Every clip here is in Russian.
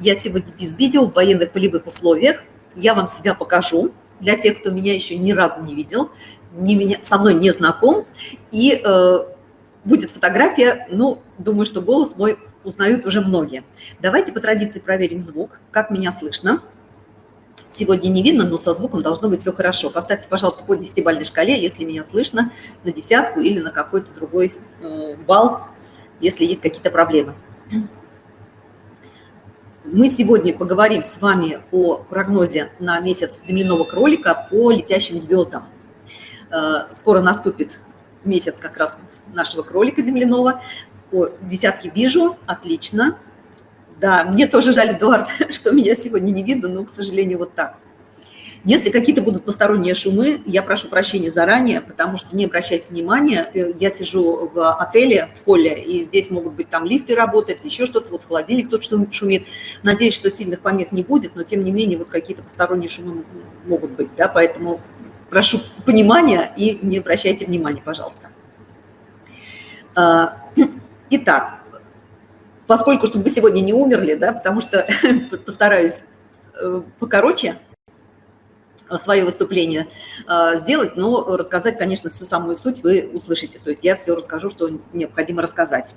я сегодня без видео в военных полевых условиях. Я вам себя покажу для тех, кто меня еще ни разу не видел, не меня, со мной не знаком. И э, будет фотография, ну, думаю, что голос мой узнают уже многие. Давайте по традиции проверим звук, как меня слышно. Сегодня не видно, но со звуком должно быть все хорошо. Поставьте, пожалуйста, по 10-бальной шкале, если меня слышно, на десятку или на какой-то другой э, балл, если есть какие-то проблемы. Мы сегодня поговорим с вами о прогнозе на месяц земляного кролика по летящим звездам. Э, скоро наступит месяц как раз нашего кролика земляного. О, десятки вижу, отлично. Да, мне тоже жаль, Эдуард, что меня сегодня не видно, но, к сожалению, вот так. Если какие-то будут посторонние шумы, я прошу прощения заранее, потому что не обращайте внимания, э, я сижу в отеле, в холле, и здесь могут быть там лифты работать, еще что-то, вот холодильник тут шумит. Надеюсь, что сильных помех не будет, но тем не менее вот какие-то посторонние шумы могут быть, да, поэтому прошу понимания и не обращайте внимания, пожалуйста. А, итак, поскольку, чтобы вы сегодня не умерли, да, потому что постараюсь э, покороче, свое выступление а, сделать, но рассказать, конечно, всю самую суть вы услышите. То есть я все расскажу, что необходимо рассказать.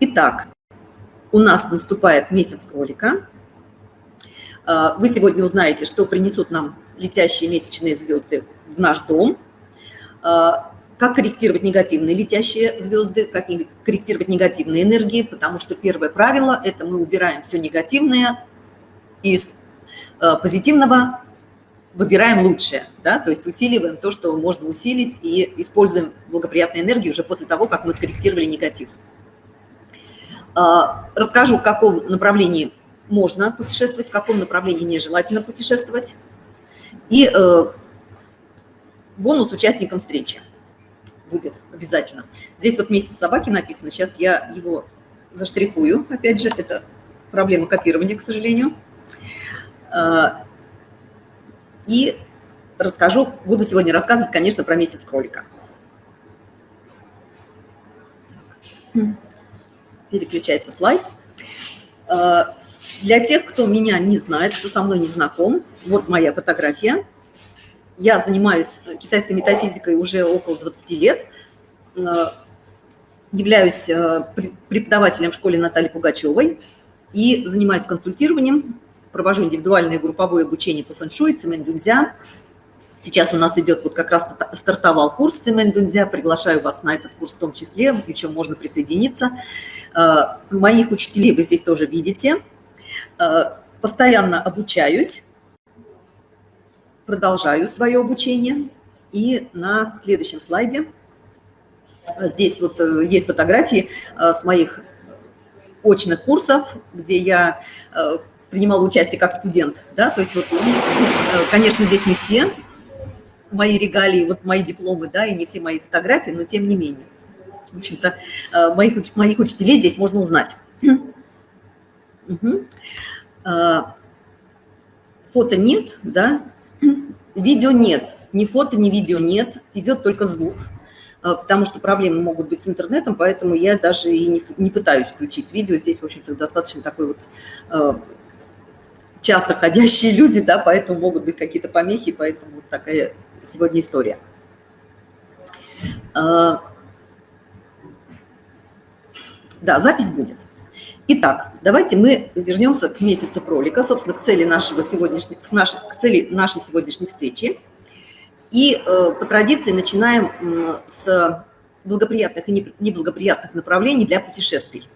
Итак, у нас наступает месяц кролика. А, вы сегодня узнаете, что принесут нам летящие месячные звезды в наш дом, как корректировать негативные летящие звезды, как корректировать негативные энергии, потому что первое правило – это мы убираем все негативное из Э, позитивного выбираем лучшее, да, то есть усиливаем то, что можно усилить, и используем благоприятную энергию уже после того, как мы скорректировали негатив. Э, расскажу, в каком направлении можно путешествовать, в каком направлении нежелательно путешествовать. И э, бонус участникам встречи будет обязательно. Здесь вот месяц собаки написано, сейчас я его заштрихую, опять же, это проблема копирования, к сожалению. А, и расскажу, буду сегодня рассказывать, конечно, про месяц кролика. Переключается слайд. А, для тех, кто меня не знает, кто со мной не знаком, вот моя фотография. Я занимаюсь китайской метафизикой уже около 20 лет. А, являюсь преподавателем в школе Натальи Пугачевой и занимаюсь консультированием провожу индивидуальное групповое обучение по фэншуй, цемень дунзя. Сейчас у нас идет, вот как раз стартовал курс цемень дунзя, приглашаю вас на этот курс в том числе, причем можно присоединиться. Э, моих учителей вы здесь тоже видите. Э, постоянно обучаюсь, продолжаю свое обучение. И на следующем слайде э, здесь вот есть фотографии с моих очных курсов, где я принимала участие как студент, да, то есть вот, и, э, конечно, здесь не все мои регалии, вот мои дипломы, да, и не все мои фотографии, но тем не менее. В общем-то, э, моих, моих учителей здесь можно узнать. Угу. Фото нет, да, видео нет, ни фото, ни видео нет, идет только звук, потому что проблемы могут быть с интернетом, поэтому я даже и не, не пытаюсь включить видео. Здесь, в общем-то, достаточно такой вот часто ходящие люди, да, поэтому могут быть какие-то помехи, поэтому вот такая сегодня история. А, да, запись будет. Итак, давайте мы вернемся к месяцу кролика, собственно, к цели, нашего сегодняшней, к нашей, к цели нашей сегодняшней встречи. И э, по традиции начинаем э, с благоприятных и неблагоприятных направлений для путешествий.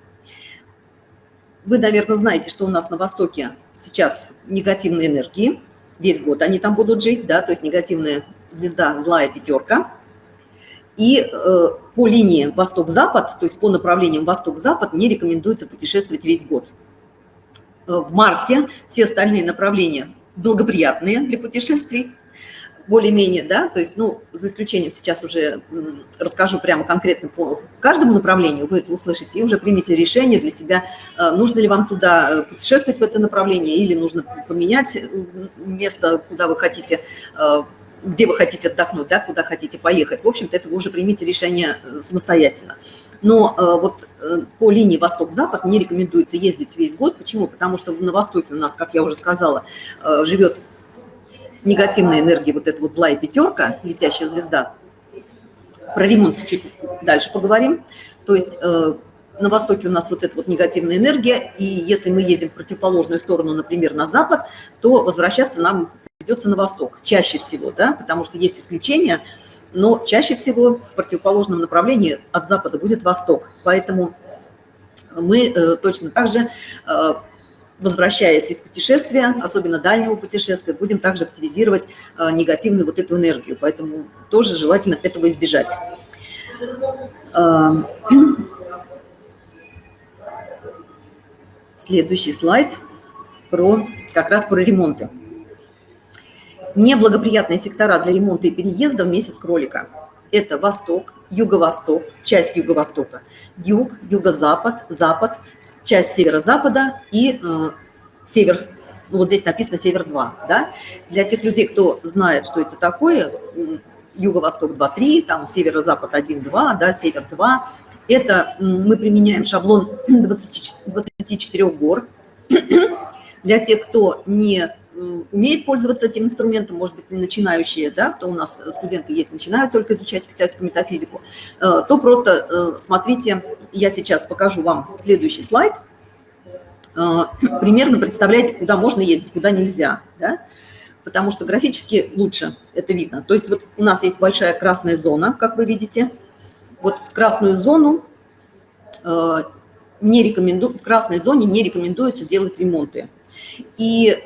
Вы, наверное, знаете, что у нас на Востоке сейчас негативные энергии. Весь год они там будут жить, да, то есть негативная звезда, злая пятерка. И э, по линии восток-запад, то есть по направлениям восток-запад не рекомендуется путешествовать весь год. Э, в марте все остальные направления благоприятные для путешествий, более-менее, да, то есть, ну, за исключением сейчас уже расскажу прямо конкретно по каждому направлению, вы это услышите, и уже примите решение для себя, э, нужно ли вам туда э, путешествовать в это направление, или нужно поменять э, место, куда вы хотите, где вы хотите отдохнуть, да, куда хотите поехать. В общем-то, это вы уже примите решение самостоятельно. Но вот по линии восток-запад не рекомендуется ездить весь год. Почему? Потому что на востоке у нас, как я уже сказала, живет негативная энергия, вот эта вот злая пятерка, летящая звезда. Про ремонт чуть дальше поговорим. То есть на востоке у нас вот эта вот негативная энергия, и если мы едем в противоположную сторону, например, на запад, то возвращаться нам придется на восток, чаще всего, да, потому что есть исключения, но чаще всего в противоположном направлении от запада будет восток. Поэтому мы э, точно так же, э, возвращаясь из путешествия, особенно дальнего путешествия, будем также активизировать э, негативную вот эту энергию. Поэтому тоже желательно этого избежать. Следующий слайд про как раз про ремонты. Неблагоприятные сектора для ремонта и переезда в месяц кролика. Это восток, юго-восток, часть юго-востока, юг, юго-запад, запад, часть северо-запада и э, север. Ну, вот здесь написано север-2. Да? Для тех людей, кто знает, что это такое, юго-восток 2-3, там северо-запад 1-2, да, север 2. Это мы применяем шаблон 20, 24 гор. Для тех, кто не умеет пользоваться этим инструментом, может быть, начинающие, да, кто у нас э, студенты есть, начинают только изучать китайскую метафизику, э, то просто э, смотрите, я сейчас покажу вам следующий слайд. Примерно представляете, куда можно ездить, куда нельзя, да? потому что графически лучше это видно. То есть вот у нас есть большая красная зона, как вы видите. Вот в красную зону не рекоменду, в красной зоне не рекомендуется делать ремонты. И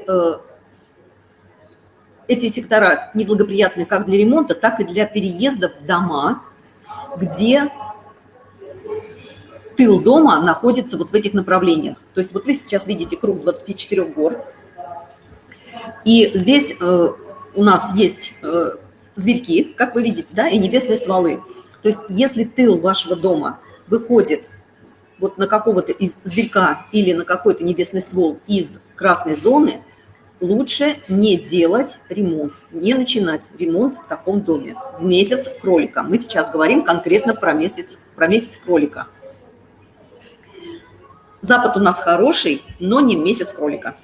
эти сектора неблагоприятны как для ремонта, так и для переезда в дома, где тыл дома находится вот в этих направлениях. То есть вот вы сейчас видите круг 24 гор, и здесь э, у нас есть э, зверьки, как вы видите, да, и небесные стволы. То есть если тыл вашего дома выходит вот на какого-то из зверька или на какой-то небесный ствол из красной зоны, лучше не делать ремонт, не начинать ремонт в таком доме в месяц кролика. Мы сейчас говорим конкретно про месяц, про месяц кролика. Запад у нас хороший, но не месяц кролика.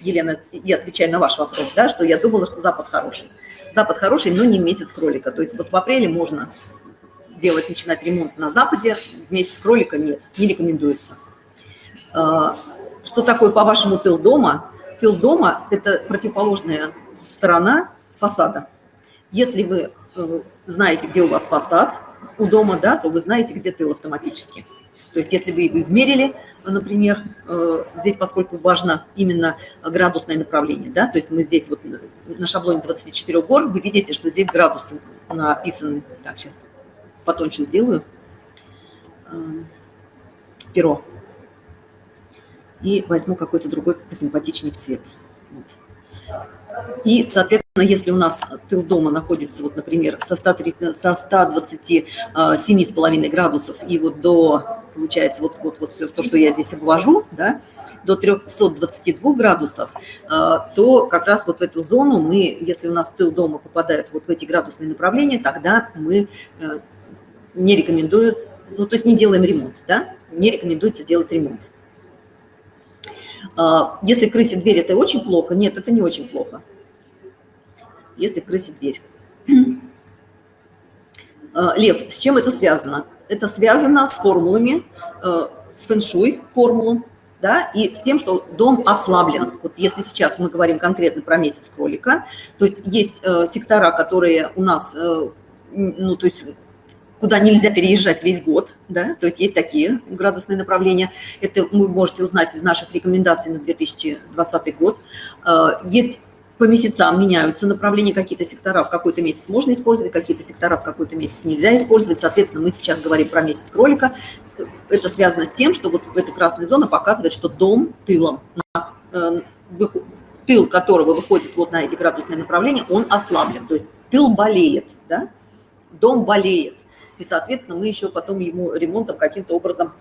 Елена, я отвечаю на ваш вопрос, да, что я думала, что Запад хороший. Запад хороший, но не месяц кролика. То есть вот в апреле можно делать, начинать ремонт на Западе, месяц кролика нет, не рекомендуется. А, что такое, по-вашему, тыл дома? Тыл дома – это противоположная сторона фасада. Если вы э, знаете, где у вас фасад у дома, да, то вы знаете, где тыл автоматически. То есть если вы его измерили, например, э, здесь, поскольку важно именно градусное направление, да, то есть мы здесь вот на шаблоне 24 гор, вы видите, что здесь градусы написаны. Так, сейчас потоньше сделаю. Э, перо и возьму какой-то другой посимпатичнее цвет. Вот. И, соответственно, если у нас тыл дома находится, вот, например, со, 100, со 127,5 градусов и вот до, получается, вот, вот, вот все то, что я здесь обвожу, да, до 322 градусов, а, то как раз вот в эту зону мы, если у нас тыл дома попадает вот в эти градусные направления, тогда мы э, не рекомендуем, ну, то есть не делаем ремонт, да, не рекомендуется делать ремонт. А, если крысе дверь, это очень плохо? Нет, это не очень плохо. Если крысе дверь. А, Лев, с чем это связано? Это связано с формулами, э, с фэншуй формулом, да, и с тем, что дом ослаблен. Вот если сейчас мы говорим конкретно про месяц кролика, то есть есть сектора, которые у нас, ну, то есть куда нельзя переезжать весь год, да, то есть есть такие градусные направления. Это вы можете узнать из наших рекомендаций на 2020 год. А, есть по месяцам меняются направления, какие-то сектора в какой-то месяц можно использовать, какие-то сектора в какой-то месяц нельзя использовать. Соответственно, мы сейчас говорим про месяц кролика. Это связано с тем, что вот эта красная зона показывает, что дом тылом, э, тыл которого выходит вот на эти градусные направления, он ослаблен. То есть тыл болеет, да? дом болеет и, соответственно, мы еще потом ему ремонтом каким-то образом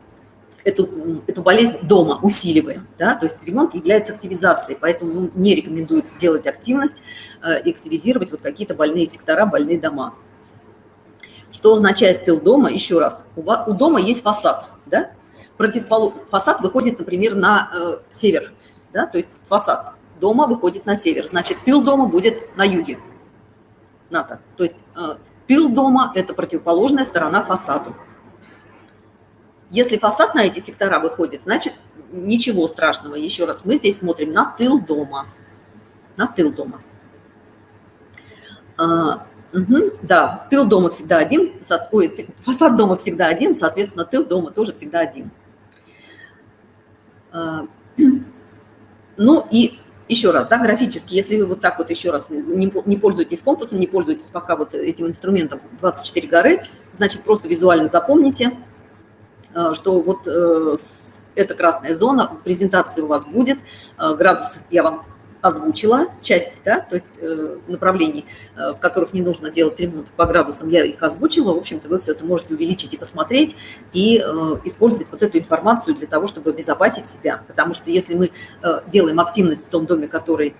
эту, эту болезнь дома усиливаем. Да? То есть ремонт является активизацией, поэтому ну, не рекомендуется делать активность, э, активизировать вот какие-то больные сектора, больные дома. Что означает тыл дома? Еще раз, у, вас, у дома есть фасад, да? Противопол... Фасад выходит, например, на э, север, да, то есть фасад дома выходит на север, значит, тыл дома будет на юге НАТО. То есть э, тыл дома – это противоположная сторона фасаду. Если фасад на эти сектора выходит, значит, ничего страшного. Еще раз, мы здесь смотрим на тыл дома. На тыл дома. А, угу, да, тыл дома всегда один, ой, фасад дома всегда один, соответственно, тыл дома тоже всегда один. А, ну и еще раз, да, графически, если вы вот так вот еще раз не, не пользуетесь компасом, не пользуетесь пока вот этим инструментом 24 горы, значит, просто визуально запомните, а, что вот э, это красная зона, презентация у вас будет, градус я вам озвучила часть, да, то есть э, направлений, э, в которых не нужно делать ремонт по градусам, я их озвучила. В общем-то, вы все это можете увеличить и посмотреть, и э, использовать вот эту информацию для того, чтобы обезопасить себя. Потому что если мы делаем активность в том доме, который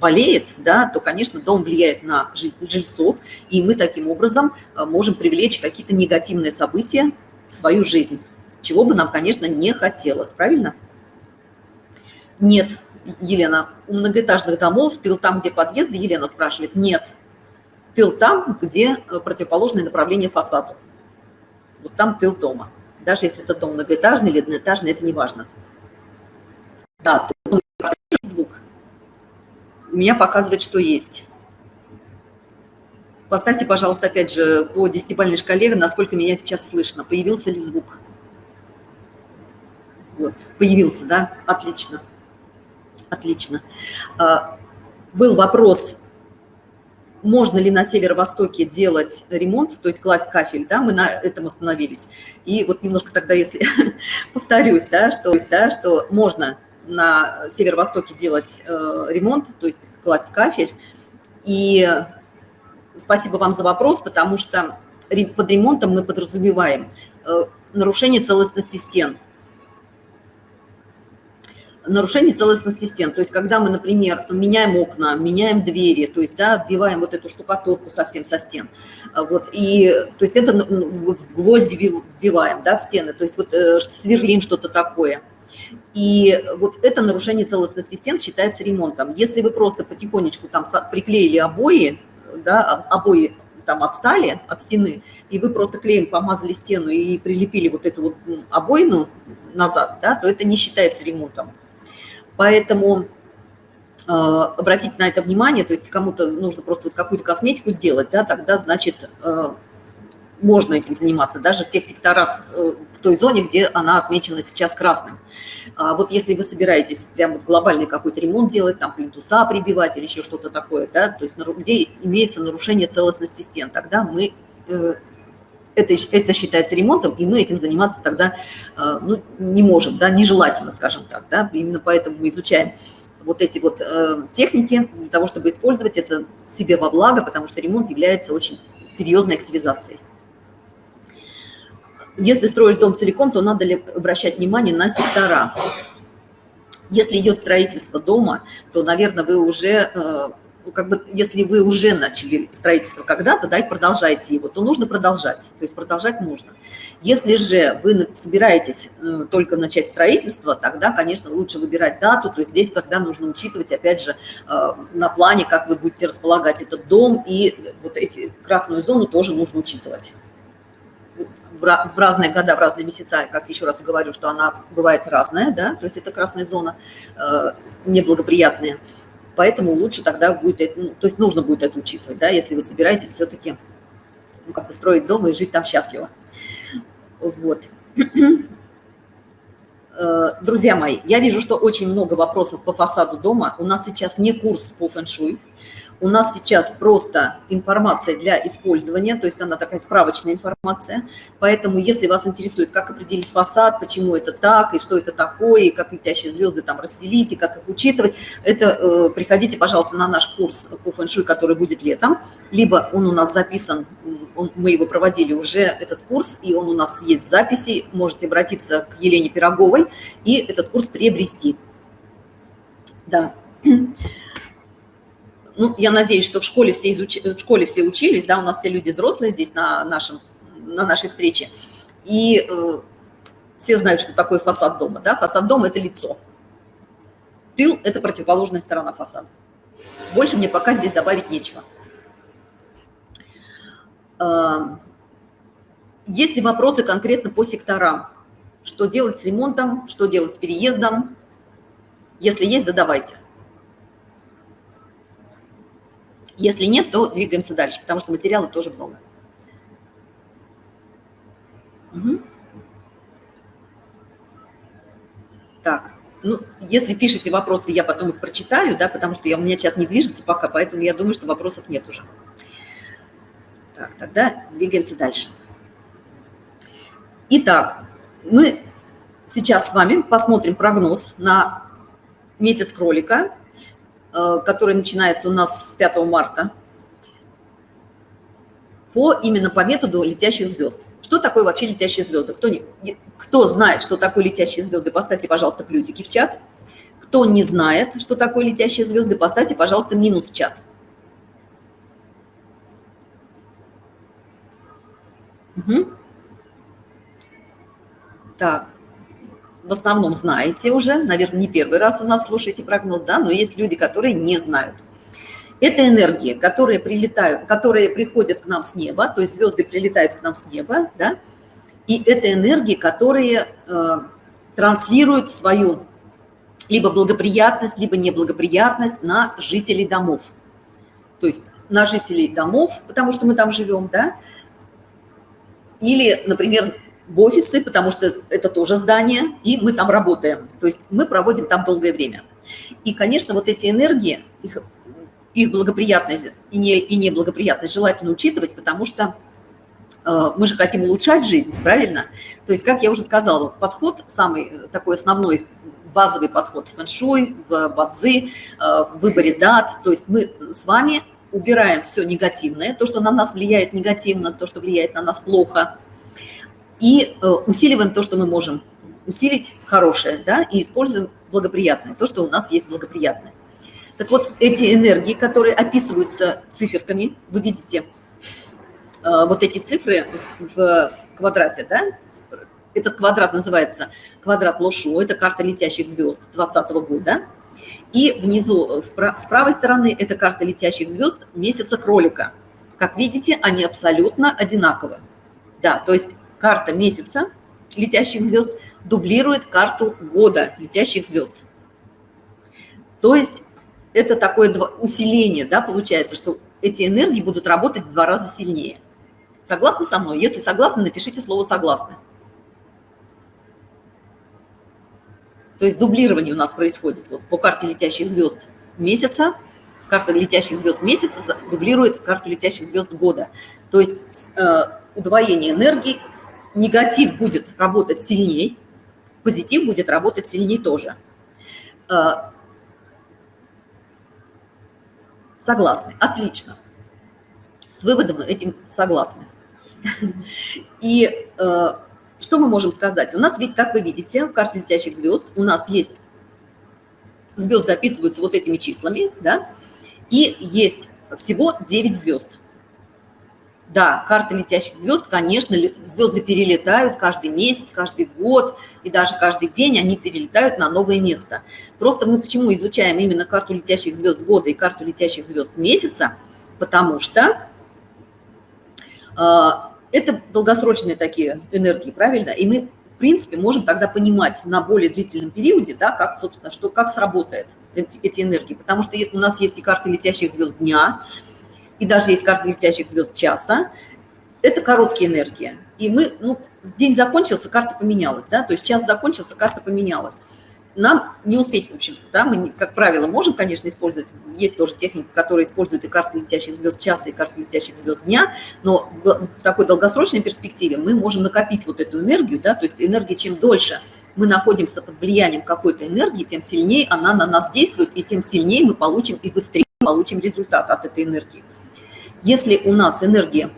болеет, да, то, конечно, дом влияет на жильцов, и мы таким образом можем привлечь какие-то негативные события в свою жизнь, чего бы нам, конечно, не хотелось, правильно? Нет, Елена, у многоэтажных домов тыл там, где подъезды, Елена спрашивает, нет. Тыл там, где э, противоположное направление фасаду. Вот там тыл дома. Даже если это дом многоэтажный или одноэтажный, это не важно. Да, звук. У меня показывает, что есть. Поставьте, пожалуйста, опять же, по десятибалльной шкале, насколько меня сейчас слышно. Появился ли звук? Вот, появился, да? Отлично. Отлично. А, был вопрос, можно ли на северо-востоке делать ремонт, то есть класть кафель, да, мы на этом остановились. И вот немножко тогда, если повторюсь, да, что, да, что можно на северо-востоке делать э, ремонт, то есть класть кафель. И спасибо вам за вопрос, потому что под ремонтом мы подразумеваем э, нарушение целостности стен – нарушение целостности стен. То есть, когда мы, например, меняем окна, меняем двери, то есть, да, отбиваем вот эту штукатурку совсем со стен, вот, и, то есть, это в гвозди вбиваем, да, в стены, то есть, вот э, сверлим что-то такое. И вот это нарушение целостности стен считается ремонтом. Если вы просто потихонечку там приклеили обои, да, обои там отстали от стены, и вы просто клеем помазали стену и прилепили вот эту вот обоину назад, да, то это не считается ремонтом. Поэтому э, обратите на это внимание, то есть кому-то нужно просто вот какую-то косметику сделать, да, тогда, значит, э, можно этим заниматься, даже в тех секторах, э, в той зоне, где она отмечена сейчас красным. А вот если вы собираетесь прям вот глобальный какой-то ремонт делать, там плинтуса прибивать или еще что-то такое, да, то есть где имеется нарушение целостности стен, тогда мы это, это считается ремонтом, и мы этим заниматься тогда э, ну, не можем, да, нежелательно, скажем так. Да? Именно поэтому мы изучаем вот эти вот э, техники для того, чтобы использовать это себе во благо, потому что ремонт является очень серьезной активизацией. Если строишь дом целиком, то надо ли обращать внимание на сектора. Если идет строительство дома, то, наверное, вы уже э, как бы, если вы уже начали строительство когда-то, да, и продолжаете его, то нужно продолжать, то есть продолжать можно. Если же вы собираетесь э, только начать строительство, тогда, конечно, лучше выбирать дату, то есть здесь тогда нужно учитывать, опять же, э, на плане, как вы будете располагать этот дом, и вот эти красную зону тоже нужно учитывать в разные года, в разные месяца, как еще раз говорю, что она бывает разная, да, то есть это красная зона э, неблагоприятная. Поэтому лучше тогда будет, ну, то есть нужно будет это учитывать, да, если вы собираетесь все-таки ну, как бы дом и жить там счастливо. Вот. Э, друзья мои, я вижу, что очень много вопросов по фасаду дома. У нас сейчас не курс по фэн-шуй. У нас сейчас просто информация для использования, то есть она такая справочная информация. Поэтому, если вас интересует, как определить фасад, почему это так, и что это такое, и как летящие звезды там расселить, и как их учитывать, это э, приходите, пожалуйста, на наш курс по фэншуй, который будет летом. Либо он у нас записан, он, мы его проводили уже, этот курс, и он у нас есть в записи. Можете обратиться к Елене Пироговой и этот курс приобрести. Да. Ну, я надеюсь, что в школе все, изуч... в школе все учились, да, у нас все люди взрослые здесь на, нашем, на нашей встрече, и э, все знают, что такое фасад дома, да, фасад дома – это лицо. Тыл – это противоположная сторона фасада. Больше мне пока здесь добавить нечего. Э, есть ли вопросы конкретно по секторам? Что делать с ремонтом, что делать с переездом? Если есть, задавайте. Если нет, то двигаемся дальше, потому что материала тоже много. Угу. Так, ну, если пишете вопросы, я потом их прочитаю, да, потому что я, у меня чат не движется пока, поэтому я думаю, что вопросов нет уже. Так, тогда двигаемся дальше. Итак, мы сейчас с вами посмотрим прогноз на месяц кролика который начинается у нас с 5 марта, по, именно по методу летящих звезд. Что такое вообще летящие звезды? Кто, не, кто знает, что такое летящие звезды, поставьте, пожалуйста, плюсики в чат. Кто не знает, что такое летящие звезды, поставьте, пожалуйста, минус в чат. Угу. Так в основном знаете уже, наверное, не первый раз у нас слушаете прогноз, да, но есть люди, которые не знают. Это энергии, которые прилетают, которые приходят к нам с неба, то есть звезды прилетают к нам с неба, да, и это энергии, которые э, транслируют свою либо благоприятность, либо неблагоприятность на жителей домов. То есть на жителей домов, потому что мы там живем, да, или, например, в офисы, потому что это тоже здание, и мы там работаем. То есть мы проводим там долгое время. И, конечно, вот эти энергии, их, их благоприятность и, не, и неблагоприятность желательно учитывать, потому что э, мы же хотим улучшать жизнь, правильно? То есть, как я уже сказала, подход самый э, такой основной, базовый подход в фэншуй, в бадзи, э, в выборе дат. То есть мы с вами убираем все негативное, то, что на нас влияет негативно, то, что влияет на нас плохо – и э, усиливаем то, что мы можем усилить хорошее, да, и используем благоприятное, то, что у нас есть благоприятное. Так вот, эти энергии, которые описываются циферками, вы видите э, вот эти цифры в квадрате, да, этот квадрат называется квадрат Лошо, это карта летящих звезд 2020 года. И внизу, с правой стороны, это карта летящих звезд месяца кролика. Как видите, они абсолютно одинаковы. Да, то есть карта месяца летящих звезд дублирует карту года летящих звезд. То есть это такое усиление, да, получается, что эти энергии будут работать в два раза сильнее. Согласны со мной? Если согласны, напишите слово «согласны». То есть дублирование у нас происходит вот по карте летящих звезд месяца. Карта летящих звезд месяца дублирует карту летящих звезд года. То есть э, удвоение энергии негатив будет работать сильней, позитив будет работать сильнее тоже. А, согласны. Отлично. С выводом этим согласны. И а, что мы можем сказать? У нас ведь, как вы видите, в карте летящих звезд у нас есть звезды описываются вот этими числами, да, и есть всего 9 звезд. Да, карты летящих звезд, конечно, звезды перелетают каждый месяц, каждый год и даже каждый день они перелетают на новое место. Просто мы почему изучаем именно карту летящих звезд года и карту летящих звезд месяца? Потому что э, это долгосрочные такие энергии, правильно? И мы, в принципе, можем тогда понимать на более длительном периоде, да, как, собственно, что, как сработает эти, эти энергии. Потому что у нас есть и карты летящих звезд дня, и даже есть карта летящих звезд часа, это короткие энергии. И мы, ну, день закончился, карта поменялась, да, то есть час закончился, карта поменялась. Нам не успеть, в общем-то, да, мы, как правило, можем, конечно, использовать, есть тоже техника, которая использует и карты летящих звезд часа, и карты летящих звезд дня, но в такой долгосрочной перспективе мы можем накопить вот эту энергию, да, то есть энергия чем дольше мы находимся под влиянием какой-то энергии, тем сильнее она на нас действует, и тем сильнее мы получим и быстрее получим результат от этой энергии. Если у нас энергия,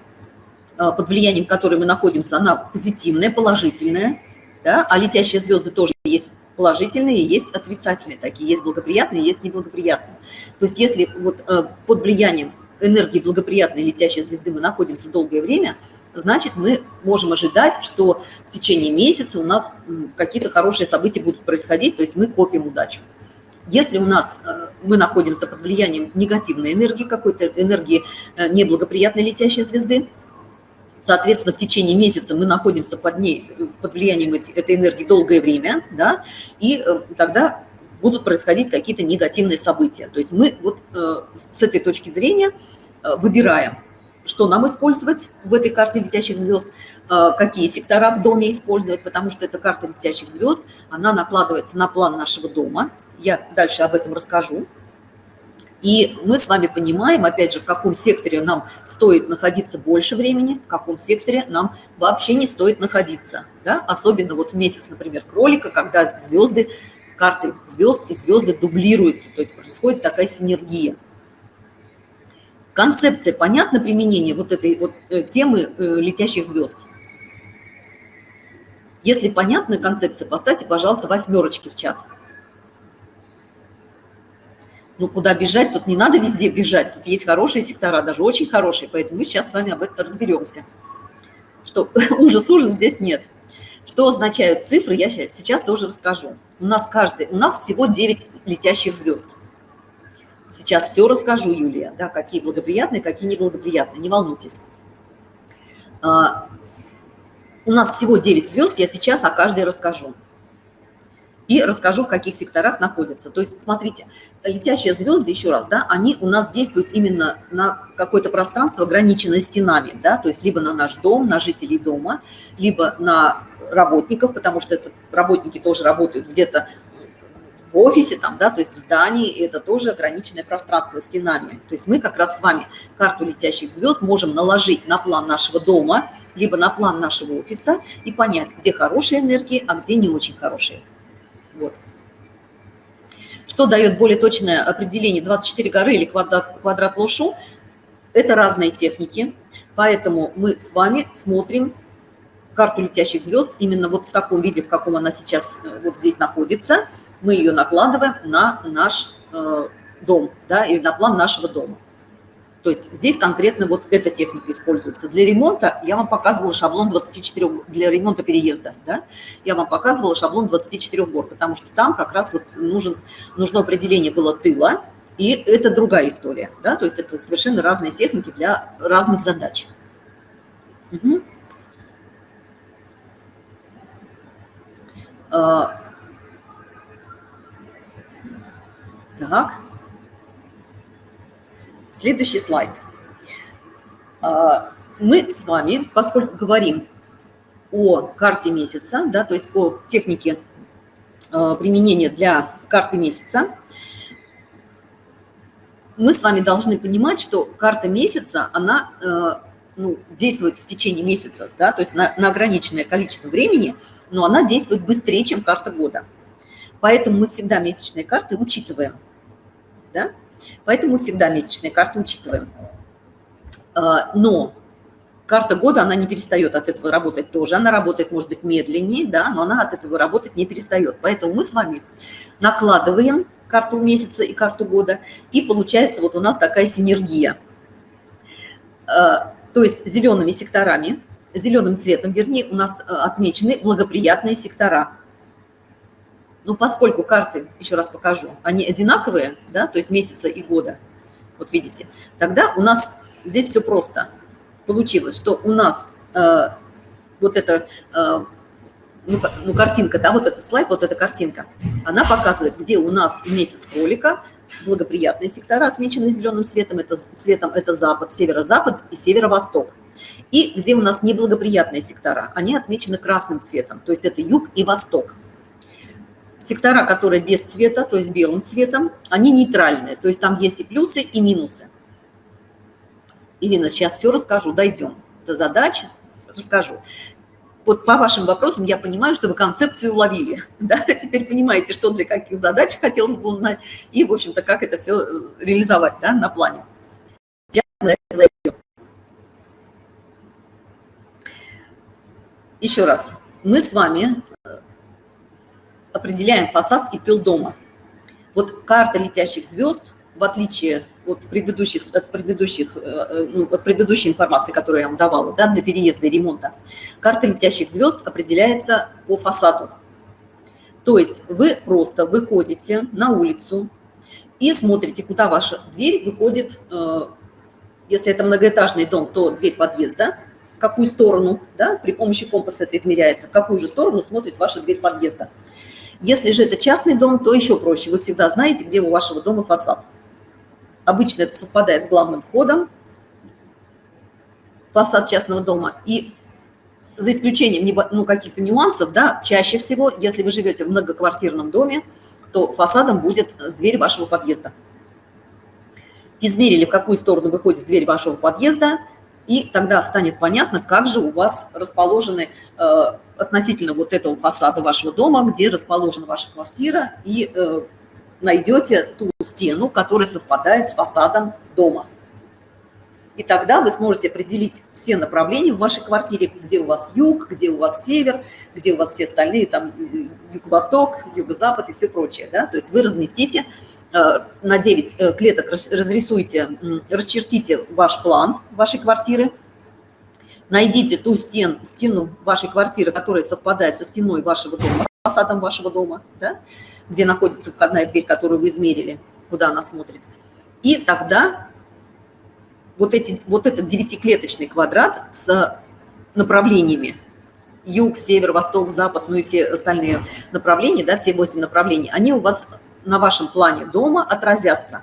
а, под влиянием которой мы находимся, она позитивная, положительная, да, а летящие звезды тоже есть положительные, есть отрицательные такие, есть благоприятные, есть неблагоприятные. То есть если вот э, под влиянием энергии благоприятной летящей звезды мы находимся долгое время, значит, мы можем ожидать, что в течение месяца у нас какие-то хорошие события будут происходить, то есть мы копим удачу. Если у нас э, мы находимся под влиянием негативной энергии, какой-то энергии э, неблагоприятной летящей звезды, соответственно, в течение месяца мы находимся под ней, под влиянием этой энергии долгое время, да, и э, тогда будут происходить какие-то негативные события. То есть мы вот с этой точки зрения выбираем, что нам использовать в этой карте летящих звезд, какие сектора в доме использовать, потому что эта карта летящих звезд, она накладывается на план нашего дома, я дальше об этом расскажу. И мы с вами понимаем, опять же, в каком секторе нам стоит находиться больше времени, в каком секторе нам вообще не стоит находиться. Да? Особенно вот в месяц, например, кролика, когда звезды, карты звезд и звезды дублируются, то есть происходит такая синергия. Концепция понятна применение вот этой вот э, темы э, летящих звезд? Если понятна концепция, поставьте, пожалуйста, восьмерочки в чат. Ну, куда бежать? Тут не надо везде бежать. Тут есть хорошие сектора, даже очень хорошие. Поэтому мы сейчас с вами об этом разберемся. Что ужас-ужас здесь нет. Что означают цифры, я сейчас тоже расскажу. У нас каждый, у нас всего 9 летящих звезд. Сейчас все расскажу, Юлия, да, какие благоприятные, какие неблагоприятные, не волнуйтесь. А, у нас всего 9 звезд, я сейчас о каждой расскажу и расскажу, в каких секторах находятся. То есть, смотрите, летящие звезды, еще раз, да, они у нас действуют именно на какое-то пространство, ограниченное стенами, да, то есть либо на наш дом, на жителей дома, либо на работников, потому что это, работники тоже работают где-то в офисе, там, да, то есть в здании, и это тоже ограниченное пространство стенами. То есть мы как раз с вами карту летящих звезд можем наложить на план нашего дома, либо на план нашего офиса и понять, где хорошие энергии, а где не очень хорошие. Вот. Что дает более точное определение 24 горы или квадрат, квадрат Лошу? Это разные техники, поэтому мы с вами смотрим карту летящих звезд именно вот в таком виде, в каком она сейчас э, вот здесь находится. Мы ее накладываем на наш э, дом, да, или на план нашего дома. То есть здесь конкретно вот эта техника используется. Для ремонта я вам показывала шаблон 24, для ремонта переезда, да, я вам показывала шаблон 24 гор, потому что там как раз вот нужен, нужно определение было тыла, и это другая история, да, то есть это совершенно разные техники для разных задач. Угу. Так. Следующий слайд. А, мы с вами, поскольку говорим о карте месяца, да, то есть о технике а, применения для карты месяца, мы с вами должны понимать, что карта месяца, она а, ну, действует в течение месяца, да, то есть на, на ограниченное количество времени, но она действует быстрее, чем карта года. Поэтому мы всегда месячные карты учитываем. Да? Поэтому мы всегда месячные карты учитываем. А, но карта года, она не перестает от этого работать тоже. Она работает, может быть, медленнее, да, но она от этого работать не перестает. Поэтому мы с вами накладываем карту месяца и карту года, и получается вот у нас такая синергия. А, то есть зелеными секторами, зеленым цветом, вернее, у нас а, отмечены благоприятные сектора – ну, поскольку карты, еще раз покажу, они одинаковые, да, то есть месяца и года, вот видите, тогда у нас здесь все просто. Получилось, что у нас э, вот эта, э, ну, ну, картинка, да, вот этот слайд, вот эта картинка, она показывает, где у нас месяц кролика, благоприятные сектора отмечены зеленым цветом, это, цветом это запад, северо-запад и северо-восток. И где у нас неблагоприятные сектора, они отмечены красным цветом, то есть это юг и восток. Сектора, которые без цвета, то есть белым цветом, они нейтральные, то есть там есть и плюсы, и минусы. Ирина, сейчас все расскажу, дойдем до задачи, расскажу. Вот по вашим вопросам я понимаю, что вы концепцию уловили. Да? Теперь понимаете, что для каких задач хотелось бы узнать и, в общем-то, как это все э, реализовать да, на плане. Еще раз, мы с вами определяем фасад и тыл дома. Вот карта летящих звезд, в отличие от предыдущих, от предыдущих, э, э, ну, от предыдущей информации, которую я вам давала, да, для переезда и ремонта, карта летящих звезд определяется по фасаду. То есть вы просто выходите на улицу и смотрите, куда ваша дверь выходит, э, если это многоэтажный дом, то дверь подъезда, в какую сторону, да, при помощи компаса это измеряется, в какую же сторону смотрит ваша дверь подъезда. Если же это частный дом, то еще проще. Вы всегда знаете, где у вашего дома фасад. Обычно это совпадает с главным входом, фасад частного дома. И за исключением ну, каких-то нюансов, да, чаще всего, если вы живете в многоквартирном доме, то фасадом будет э, дверь вашего подъезда. Измерили, в какую сторону выходит дверь вашего подъезда, и тогда станет понятно, как же у вас расположены э, относительно вот этого фасада вашего дома, где расположена ваша квартира, и э, найдете ту стену, которая совпадает с фасадом дома. И тогда вы сможете определить все направления в вашей квартире, где у вас юг, где у вас север, где у вас все остальные, там юго-восток, юго-запад и все прочее. Да? То есть вы разместите на 9 э, клеток, разрисуйте, расчертите ваш план вашей квартиры, найдите ту стен, стену вашей квартиры, которая совпадает со стеной вашего дома, с фасадом вашего дома, да? где находится входная дверь, которую вы измерили, куда она смотрит. И тогда вот, эти, вот этот девятиклеточный квадрат с направлениями юг, север, восток, запад, ну и все остальные направления, да, все восемь направлений, они у вас на вашем плане дома отразятся.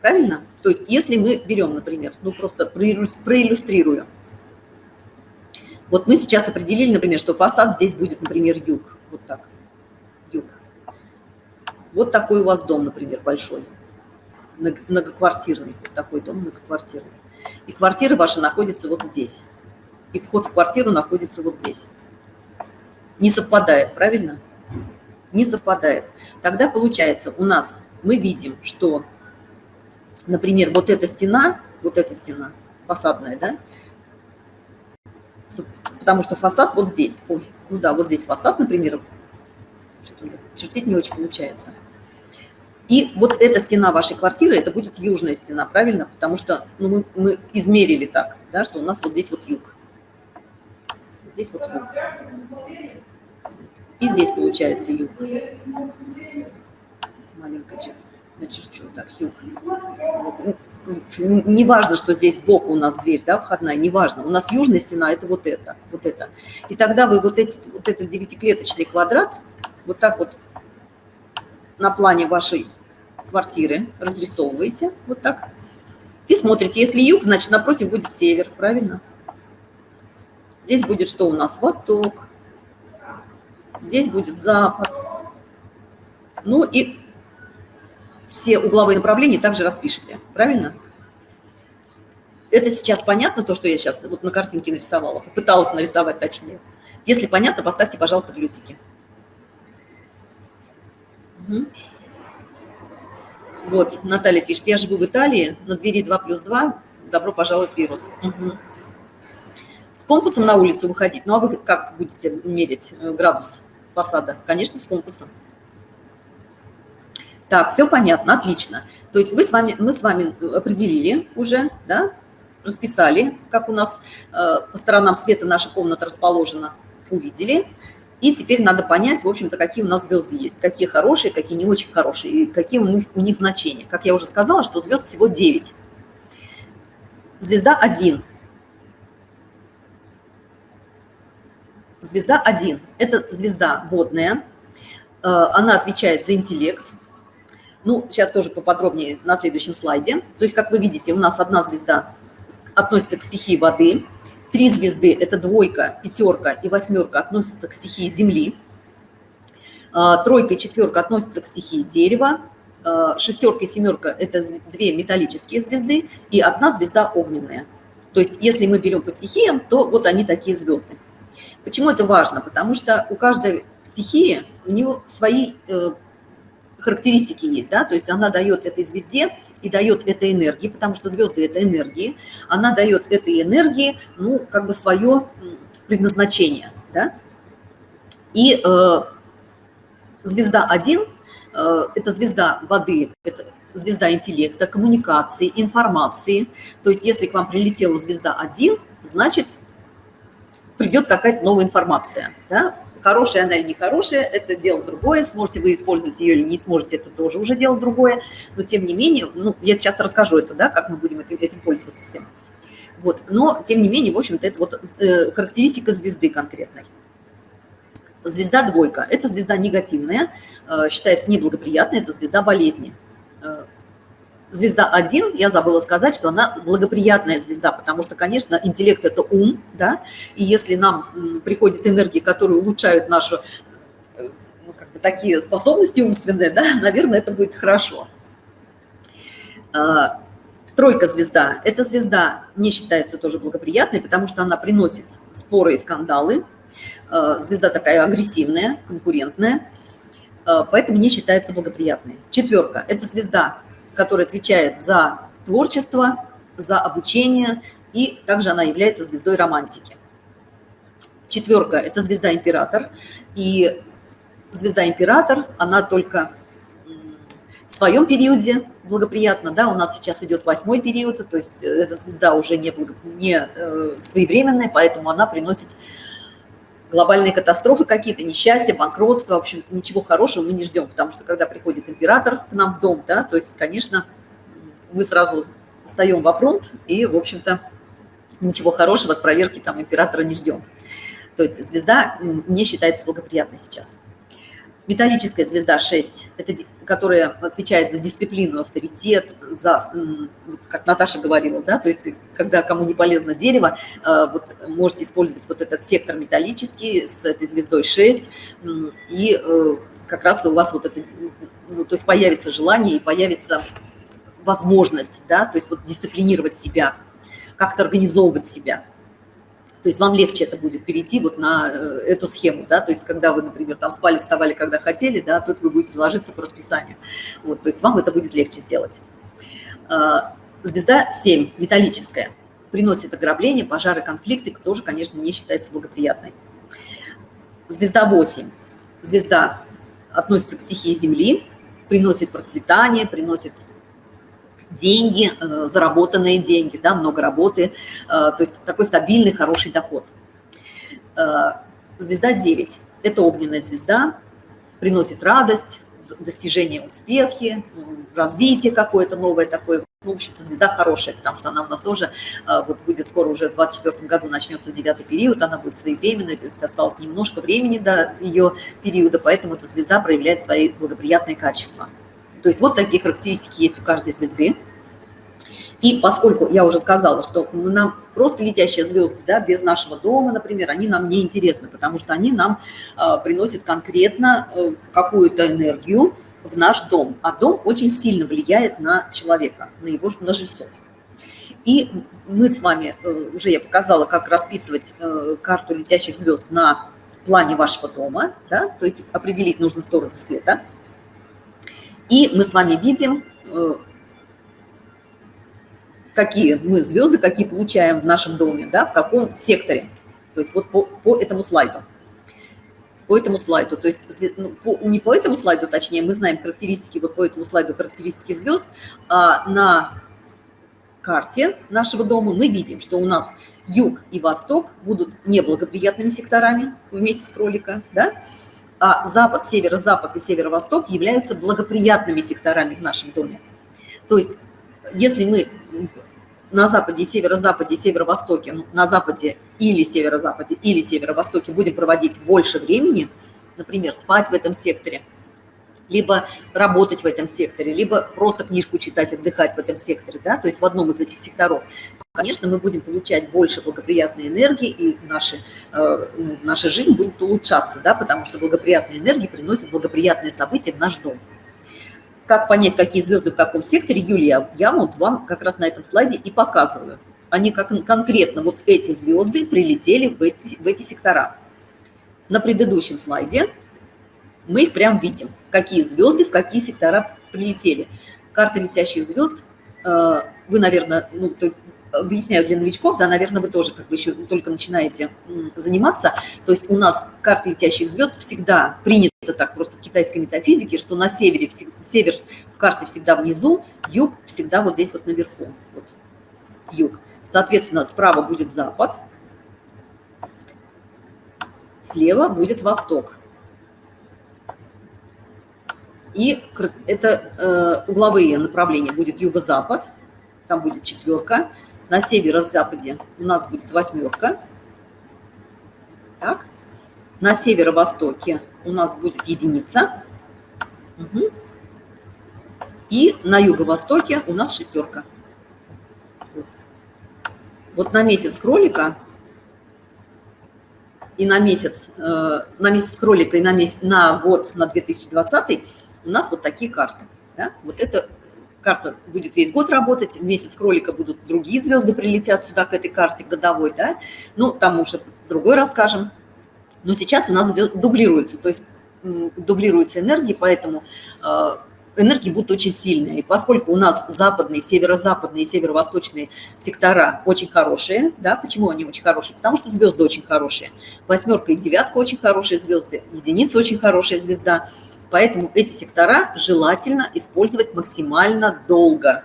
Правильно? То есть если мы берем, например, ну просто проиллюстрирую. Вот мы сейчас определили, например, что фасад здесь будет, например, юг. Вот так. Юг. Вот такой у вас дом, например, большой многоквартирный, вот такой дом многоквартирный. И квартира ваша находится вот здесь. И вход в квартиру находится вот здесь. Не совпадает, правильно? Не совпадает. Тогда получается, у нас мы видим, что, например, вот эта стена, вот эта стена, фасадная, да, потому что фасад вот здесь. Ой, ну да, вот здесь фасад, например, чертить не очень получается – и вот эта стена вашей квартиры, это будет южная стена, правильно? Потому что ну, мы, мы измерили так, да, что у нас вот здесь вот юг. Здесь вот юг. И здесь получается юг. Маленько начерчу так, юг. Вот. Не важно, что здесь сбоку у нас дверь, да, входная, не важно. У нас южная стена – это вот это, вот это. И тогда вы вот, эти, вот этот девятиклеточный квадрат вот так вот на плане вашей квартиры разрисовываете вот так и смотрите. Если юг, значит напротив будет север, правильно? Здесь будет что у нас? Восток. Здесь будет запад. Ну и все угловые направления также распишите, правильно? Это сейчас понятно, то, что я сейчас вот на картинке нарисовала, попыталась нарисовать точнее. Если понятно, поставьте, пожалуйста, плюсики. Угу. Вот, Наталья пишет, я живу в Италии, на двери 2 плюс 2, добро пожаловать в вирус. Угу. С компасом на улицу выходить, ну а вы как будете мерить э, градус фасада? Конечно, с компасом. Так, все понятно, отлично. То есть вы с вами, мы с вами определили уже, да, расписали, как у нас э, по сторонам света наша комната расположена, увидели. И теперь надо понять, в общем-то, какие у нас звезды есть, какие хорошие, какие не очень хорошие, и какие у них, у них значения. Как я уже сказала, что звезд всего 9. Звезда 1. Звезда 1 – это звезда водная, э, она отвечает за интеллект. Ну, сейчас тоже поподробнее на следующем слайде. То есть, как вы видите, у нас одна звезда относится к стихии воды – Три звезды – это двойка, пятерка и восьмерка относятся к стихии Земли. А, тройка и четверка относятся к стихии дерева. А, шестерка и семерка – это две металлические звезды и одна звезда огненная. То есть если мы берем по стихиям, то вот они такие звезды. Почему это важно? Потому что у каждой стихии у нее свои э, характеристики есть, да, то есть она дает этой звезде и дает этой энергии, потому что звезды – это энергии, она дает этой энергии, ну, как бы свое предназначение, да. И э, звезда 1 э, – это звезда воды, это звезда интеллекта, коммуникации, информации. То есть если к вам прилетела звезда 1, значит, придет какая-то новая информация. Да? Хорошая она или нехорошая, это дело другое. Сможете вы использовать ее или не сможете, это тоже уже дело другое. Но тем не менее, ну, я сейчас расскажу это, да, как мы будем этим, этим пользоваться всем. Вот. Но, тем не менее, в общем-то, это вот э, характеристика звезды конкретной. Звезда двойка – это звезда негативная, э, считается неблагоприятной, это звезда болезни. Звезда 1, я забыла сказать, что она благоприятная звезда, потому что, конечно, интеллект – это ум, да, и если нам приходят энергии, которые улучшают нашу, э, ну, как бы такие способности умственные, да, наверное, это будет хорошо. Тройка звезда – это звезда не считается тоже благоприятной, потому что она приносит споры и скандалы. Э, звезда такая агрессивная, конкурентная, э, поэтому не считается благоприятной. Четверка – это звезда, которая отвечает за творчество, за обучение, и также она является звездой романтики. Четверка – это звезда император, и звезда император, она только в своем периоде благоприятно, да, у нас сейчас идет восьмой период, то есть э, эта звезда уже не, не э, своевременная, поэтому она приносит глобальные катастрофы какие-то, несчастья, банкротство, в общем-то, ничего хорошего мы не ждем, потому что когда приходит император к нам в дом, да, то есть, конечно, мы сразу встаем во фронт и, в общем-то, ничего хорошего от проверки там императора не ждем. То есть звезда не считается благоприятной сейчас. Металлическая звезда 6, это, которая отвечает за дисциплину, авторитет, за, как Наташа говорила, да, то есть когда кому не полезно дерево, э, вот можете использовать вот этот сектор металлический с этой звездой 6, и э, как раз у вас вот это, ну, то есть появится желание и появится возможность, да, то есть вот дисциплинировать себя, как-то организовывать себя. То есть вам легче это будет перейти вот на э, эту схему, да, то есть когда вы, например, там спали, вставали, когда хотели, да, тут вы будете ложиться по расписанию. Вот, то есть вам это будет легче сделать. А, звезда 7, металлическая, приносит ограбление, пожары, конфликты, тоже, конечно, не считается благоприятной. Звезда 8, звезда относится к стихии Земли, приносит процветание, приносит деньги, э, заработанные деньги, да, много работы, э, то есть такой стабильный, хороший доход. Э, звезда 9 – это огненная звезда, приносит радость, достижение успехи, развитие какое-то новое такое. Ну, в общем-то, звезда хорошая, потому что она у нас тоже вот будет скоро уже в 2024 году начнется девятый период, она будет своевременной, то есть осталось немножко времени до ее периода, поэтому эта звезда проявляет свои благоприятные качества. То есть вот такие характеристики есть у каждой звезды. И поскольку я уже сказала, что нам просто летящие звезды, да, без нашего дома, например, они нам не интересны, потому что они нам э, приносят конкретно э, какую-то энергию в наш дом. А дом очень сильно влияет на человека, на его на жильцов. И мы с вами, э, уже я показала, как расписывать э, карту летящих звезд на плане вашего дома, да, то есть определить нужно стороны света – и мы с вами видим, э, какие мы звезды, какие получаем в нашем доме, да, в каком секторе. То есть вот по, по этому слайду. По этому слайду, то есть ну, по, не по этому слайду, точнее, мы знаем характеристики, вот по этому слайду характеристики звезд, а на карте нашего дома мы видим, что у нас юг и восток будут неблагоприятными секторами вместе с кролика, да, а запад, северо-запад и северо-восток являются благоприятными секторами в нашем доме. То есть если мы на западе, северо-западе, северо-востоке, ну, на западе или северо-западе, или северо-востоке будем проводить больше времени, например, спать в этом секторе – либо работать в этом секторе, либо просто книжку читать, отдыхать в этом секторе, да, то есть в одном из этих секторов, конечно, мы будем получать больше благоприятной энергии, и наши, э, наша жизнь будет улучшаться, да, потому что благоприятные энергии приносят благоприятные события в наш дом. Как понять, какие звезды в каком секторе, Юлия, я вот вам как раз на этом слайде и показываю. Они как конкретно, вот эти звезды прилетели в эти, в эти сектора. На предыдущем слайде мы их прям видим, какие звезды в какие сектора прилетели. Карта летящих звезд, э, вы, наверное, ну, объясняю для новичков, да, наверное, вы тоже как бы еще только начинаете заниматься. То есть у нас карты летящих звезд всегда принято так просто в китайской метафизике, что на севере, север в карте всегда внизу, юг всегда вот здесь вот наверху. Вот, юг. Соответственно, справа будет запад, слева будет восток. И это э, угловые направления будет юго-запад, там будет четверка. На северо-западе у нас будет восьмерка. Так. На северо-востоке у нас будет единица. Угу. И на юго-востоке у нас шестерка. Вот. вот на месяц кролика и на месяц, э, на месяц кролика и на, месяц, на год, на 2020 у нас вот такие карты. Да? Вот эта карта будет весь год работать, в месяц кролика будут другие звезды прилетят сюда, к этой карте годовой, да? Ну, там уже другой расскажем. Но сейчас у нас дублируется, то есть дублируется энергии, поэтому э, энергии будут очень сильные. И поскольку у нас западные, северо-западные и северо-восточные сектора очень хорошие, да, почему они очень хорошие? Потому что звезды очень хорошие. Восьмерка и девятка очень хорошие звезды, единица очень хорошая звезда. Поэтому эти сектора желательно использовать максимально долго.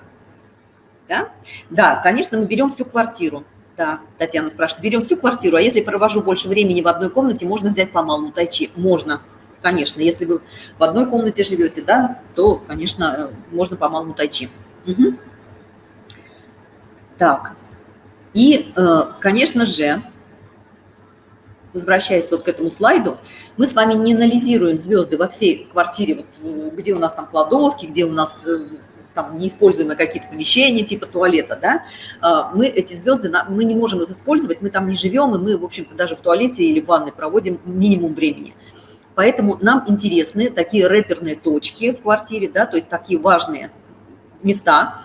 Да, да конечно, мы берем всю квартиру. Да, Татьяна спрашивает, берем всю квартиру, а если провожу больше времени в одной комнате, можно взять по малому тайчи? Можно, конечно. Если вы в одной комнате живете, да, то, конечно, можно по малому тайчи. Угу. Так, и, э, конечно же, возвращаясь вот к этому слайду, мы с вами не анализируем звезды во всей квартире, вот, где у нас там кладовки, где у нас э, там неиспользуемые какие-то помещения типа туалета, да, а, мы эти звезды, мы не можем их использовать, мы там не живем, и мы, в общем-то, даже в туалете или в ванной проводим минимум времени. Поэтому нам интересны такие рэперные точки в квартире, да, то есть такие важные места,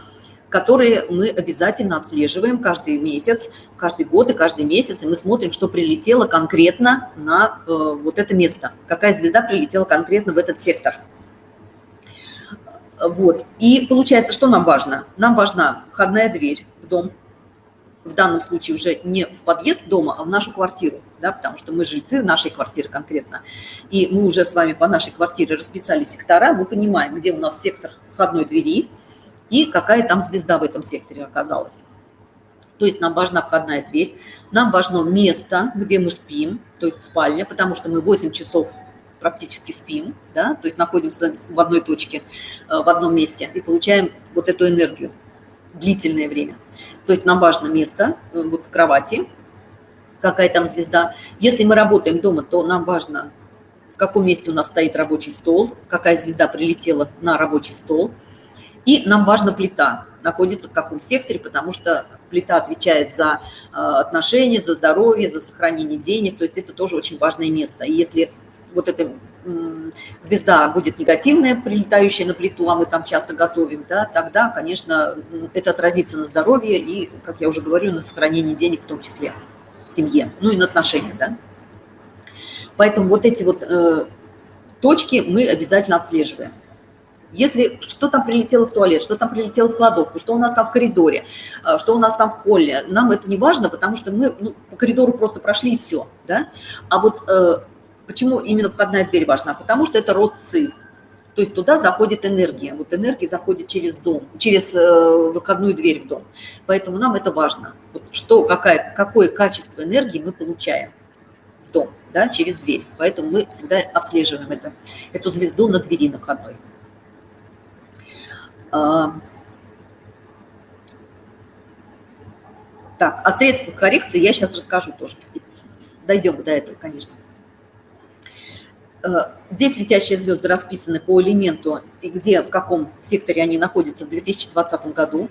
которые мы обязательно отслеживаем каждый месяц, каждый год и каждый месяц, и мы смотрим, что прилетело конкретно на э, вот это место, какая звезда прилетела конкретно в этот сектор. Вот. И получается, что нам важно? Нам важна входная дверь в дом, в данном случае уже не в подъезд дома, а в нашу квартиру, да, потому что мы жильцы нашей квартиры конкретно. И мы уже с вами по нашей квартире расписали сектора, мы понимаем, где у нас сектор входной двери и какая там звезда в этом секторе оказалась. То есть нам важна входная дверь, нам важно место, где мы спим, то есть спальня, потому что мы 8 часов практически спим, да, то есть находимся в одной точке, э, в одном месте и получаем вот эту энергию длительное время. То есть нам важно место, э, вот кровати, какая там звезда. Если мы работаем дома, то нам важно, в каком месте у нас стоит рабочий стол, какая звезда прилетела на рабочий стол. И нам важна плита, находится в каком секторе, потому что плита отвечает за э, отношения, за здоровье, за сохранение денег, то есть это тоже очень важное место. И если вот эта звезда будет негативная, прилетающая на плиту, а мы там часто готовим, да, тогда, конечно, это отразится на здоровье и, как я уже говорю, на сохранении денег в том числе в семье, ну и на отношениях, да. Поэтому вот эти вот э, точки мы обязательно отслеживаем. Если что там прилетело в туалет, что там прилетело в кладовку, что у нас там в коридоре, э, что у нас там в холле, нам это не важно, потому что мы ну, по коридору просто прошли и все. Да? А вот э, Почему именно входная дверь важна? Потому что это род ци. То есть туда заходит энергия. Вот энергия заходит через дом, через э, выходную дверь в дом. Поэтому нам это важно. Вот что, какая, какое качество энергии мы получаем в дом, да, через дверь. Поэтому мы всегда отслеживаем это, эту звезду на двери на входной. А, так, о средствах коррекции я сейчас расскажу тоже постепенно. Дойдем до этого, конечно. Э, здесь летящие звезды расписаны по элементу, и где, в каком секторе они находятся в 2020 году.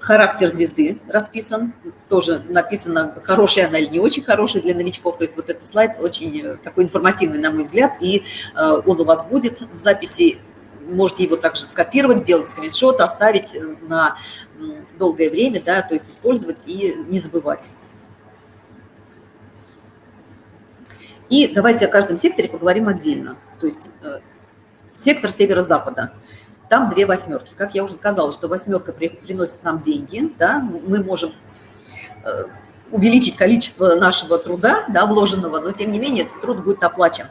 Характер звезды расписан, тоже написано, хорошая она или не очень хорошая для новичков. То есть вот этот слайд очень э, такой информативный, на мой взгляд, и э, он у вас будет в записи. Можете его также скопировать, сделать скриншот, оставить на долгое время, да, то есть использовать и не забывать. И давайте о каждом секторе поговорим отдельно. То есть э, сектор северо-запада. Там две восьмерки. Как я уже сказала, что восьмерка приносит нам деньги, да, мы можем э, увеличить количество нашего труда, да, вложенного, но тем не менее этот труд будет оплачен.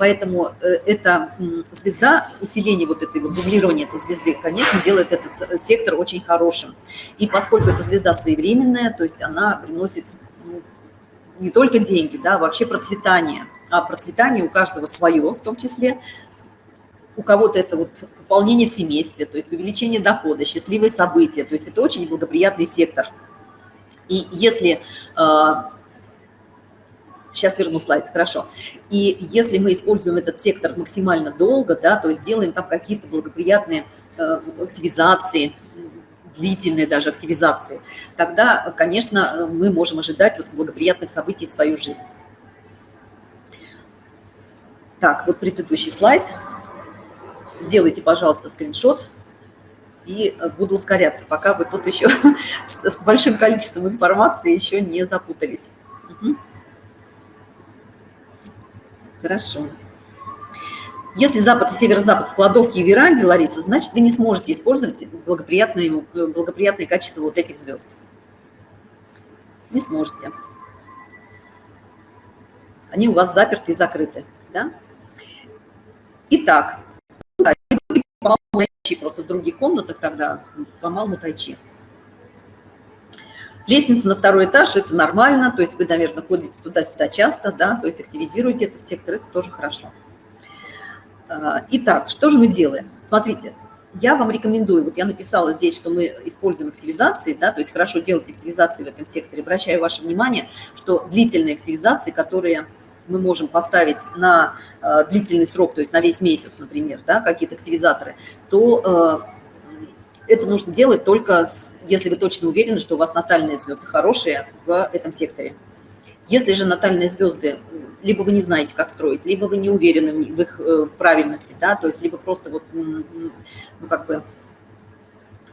Поэтому э, эта звезда, усиление вот этой вот дублирования этой звезды, конечно, делает этот э, сектор очень хорошим. И поскольку эта звезда своевременная, то есть она приносит ну, не только деньги, да, вообще процветание. А процветание у каждого свое, в том числе. У кого-то это вот пополнение в семействе, то есть увеличение дохода, счастливые события. То есть это очень благоприятный сектор. И если Сейчас верну слайд, хорошо. И если мы используем этот сектор максимально долго, да, то есть делаем там какие-то благоприятные э, активизации, длительные даже активизации, тогда, конечно, мы можем ожидать вот благоприятных событий в свою жизнь. Так, вот предыдущий слайд. Сделайте, пожалуйста, скриншот. И буду ускоряться, пока вы тут еще с большим количеством информации еще не запутались. Угу. Хорошо. Если запад и северо-запад в кладовке и веранде, Лариса, значит, вы не сможете использовать благоприятные, благоприятные качества вот этих звезд. Не сможете. Они у вас заперты и закрыты. Да? Итак, просто в других комнатах тогда по малому тайчи. Лестница на второй этаж – это нормально, то есть вы, наверное, ходите туда-сюда часто, да, то есть активизируете этот сектор, это тоже хорошо. А, итак, что же мы делаем? Смотрите, я вам рекомендую, вот я написала здесь, что мы используем активизации, да, то есть хорошо делать активизации в этом секторе. Обращаю ваше внимание, что длительные активизации, которые мы можем поставить на э, длительный срок, то есть на весь месяц, например, да, какие-то активизаторы, то э, это нужно делать только, если вы точно уверены, что у вас натальные звезды хорошие в этом секторе. Если же натальные звезды, либо вы не знаете, как строить, либо вы не уверены в их э, правильности, да, то есть либо просто вот, ну, как бы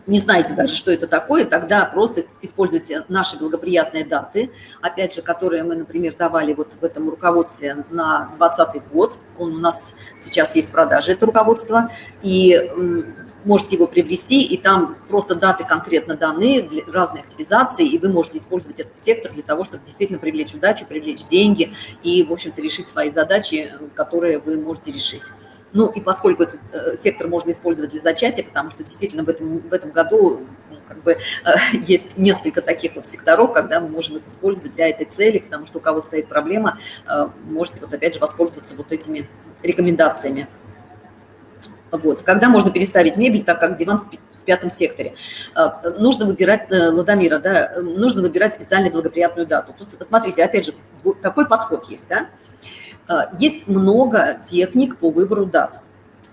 не знаете даже, что это такое, тогда просто используйте наши благоприятные даты, опять же, которые мы, например, давали вот в этом руководстве на 2020 год. Он у нас сейчас есть в продаже, это руководство, и можете его приобрести, и там просто даты конкретно даны, для разной активизации, и вы можете использовать этот сектор для того, чтобы действительно привлечь удачу, привлечь деньги и, в общем-то, решить свои задачи, которые вы можете решить. Ну и поскольку этот э, сектор можно использовать для зачатия, потому что действительно в этом, в этом году ну, как бы, э, есть несколько таких вот секторов, когда мы можем их использовать для этой цели, потому что у кого стоит проблема, э, можете вот опять же воспользоваться вот этими рекомендациями. Вот. Когда можно переставить мебель, так как диван в пятом секторе. Нужно выбирать, Ладомира, да, нужно выбирать специально благоприятную дату. Тут, смотрите, опять же, такой подход есть, да. А, есть много техник по выбору дат.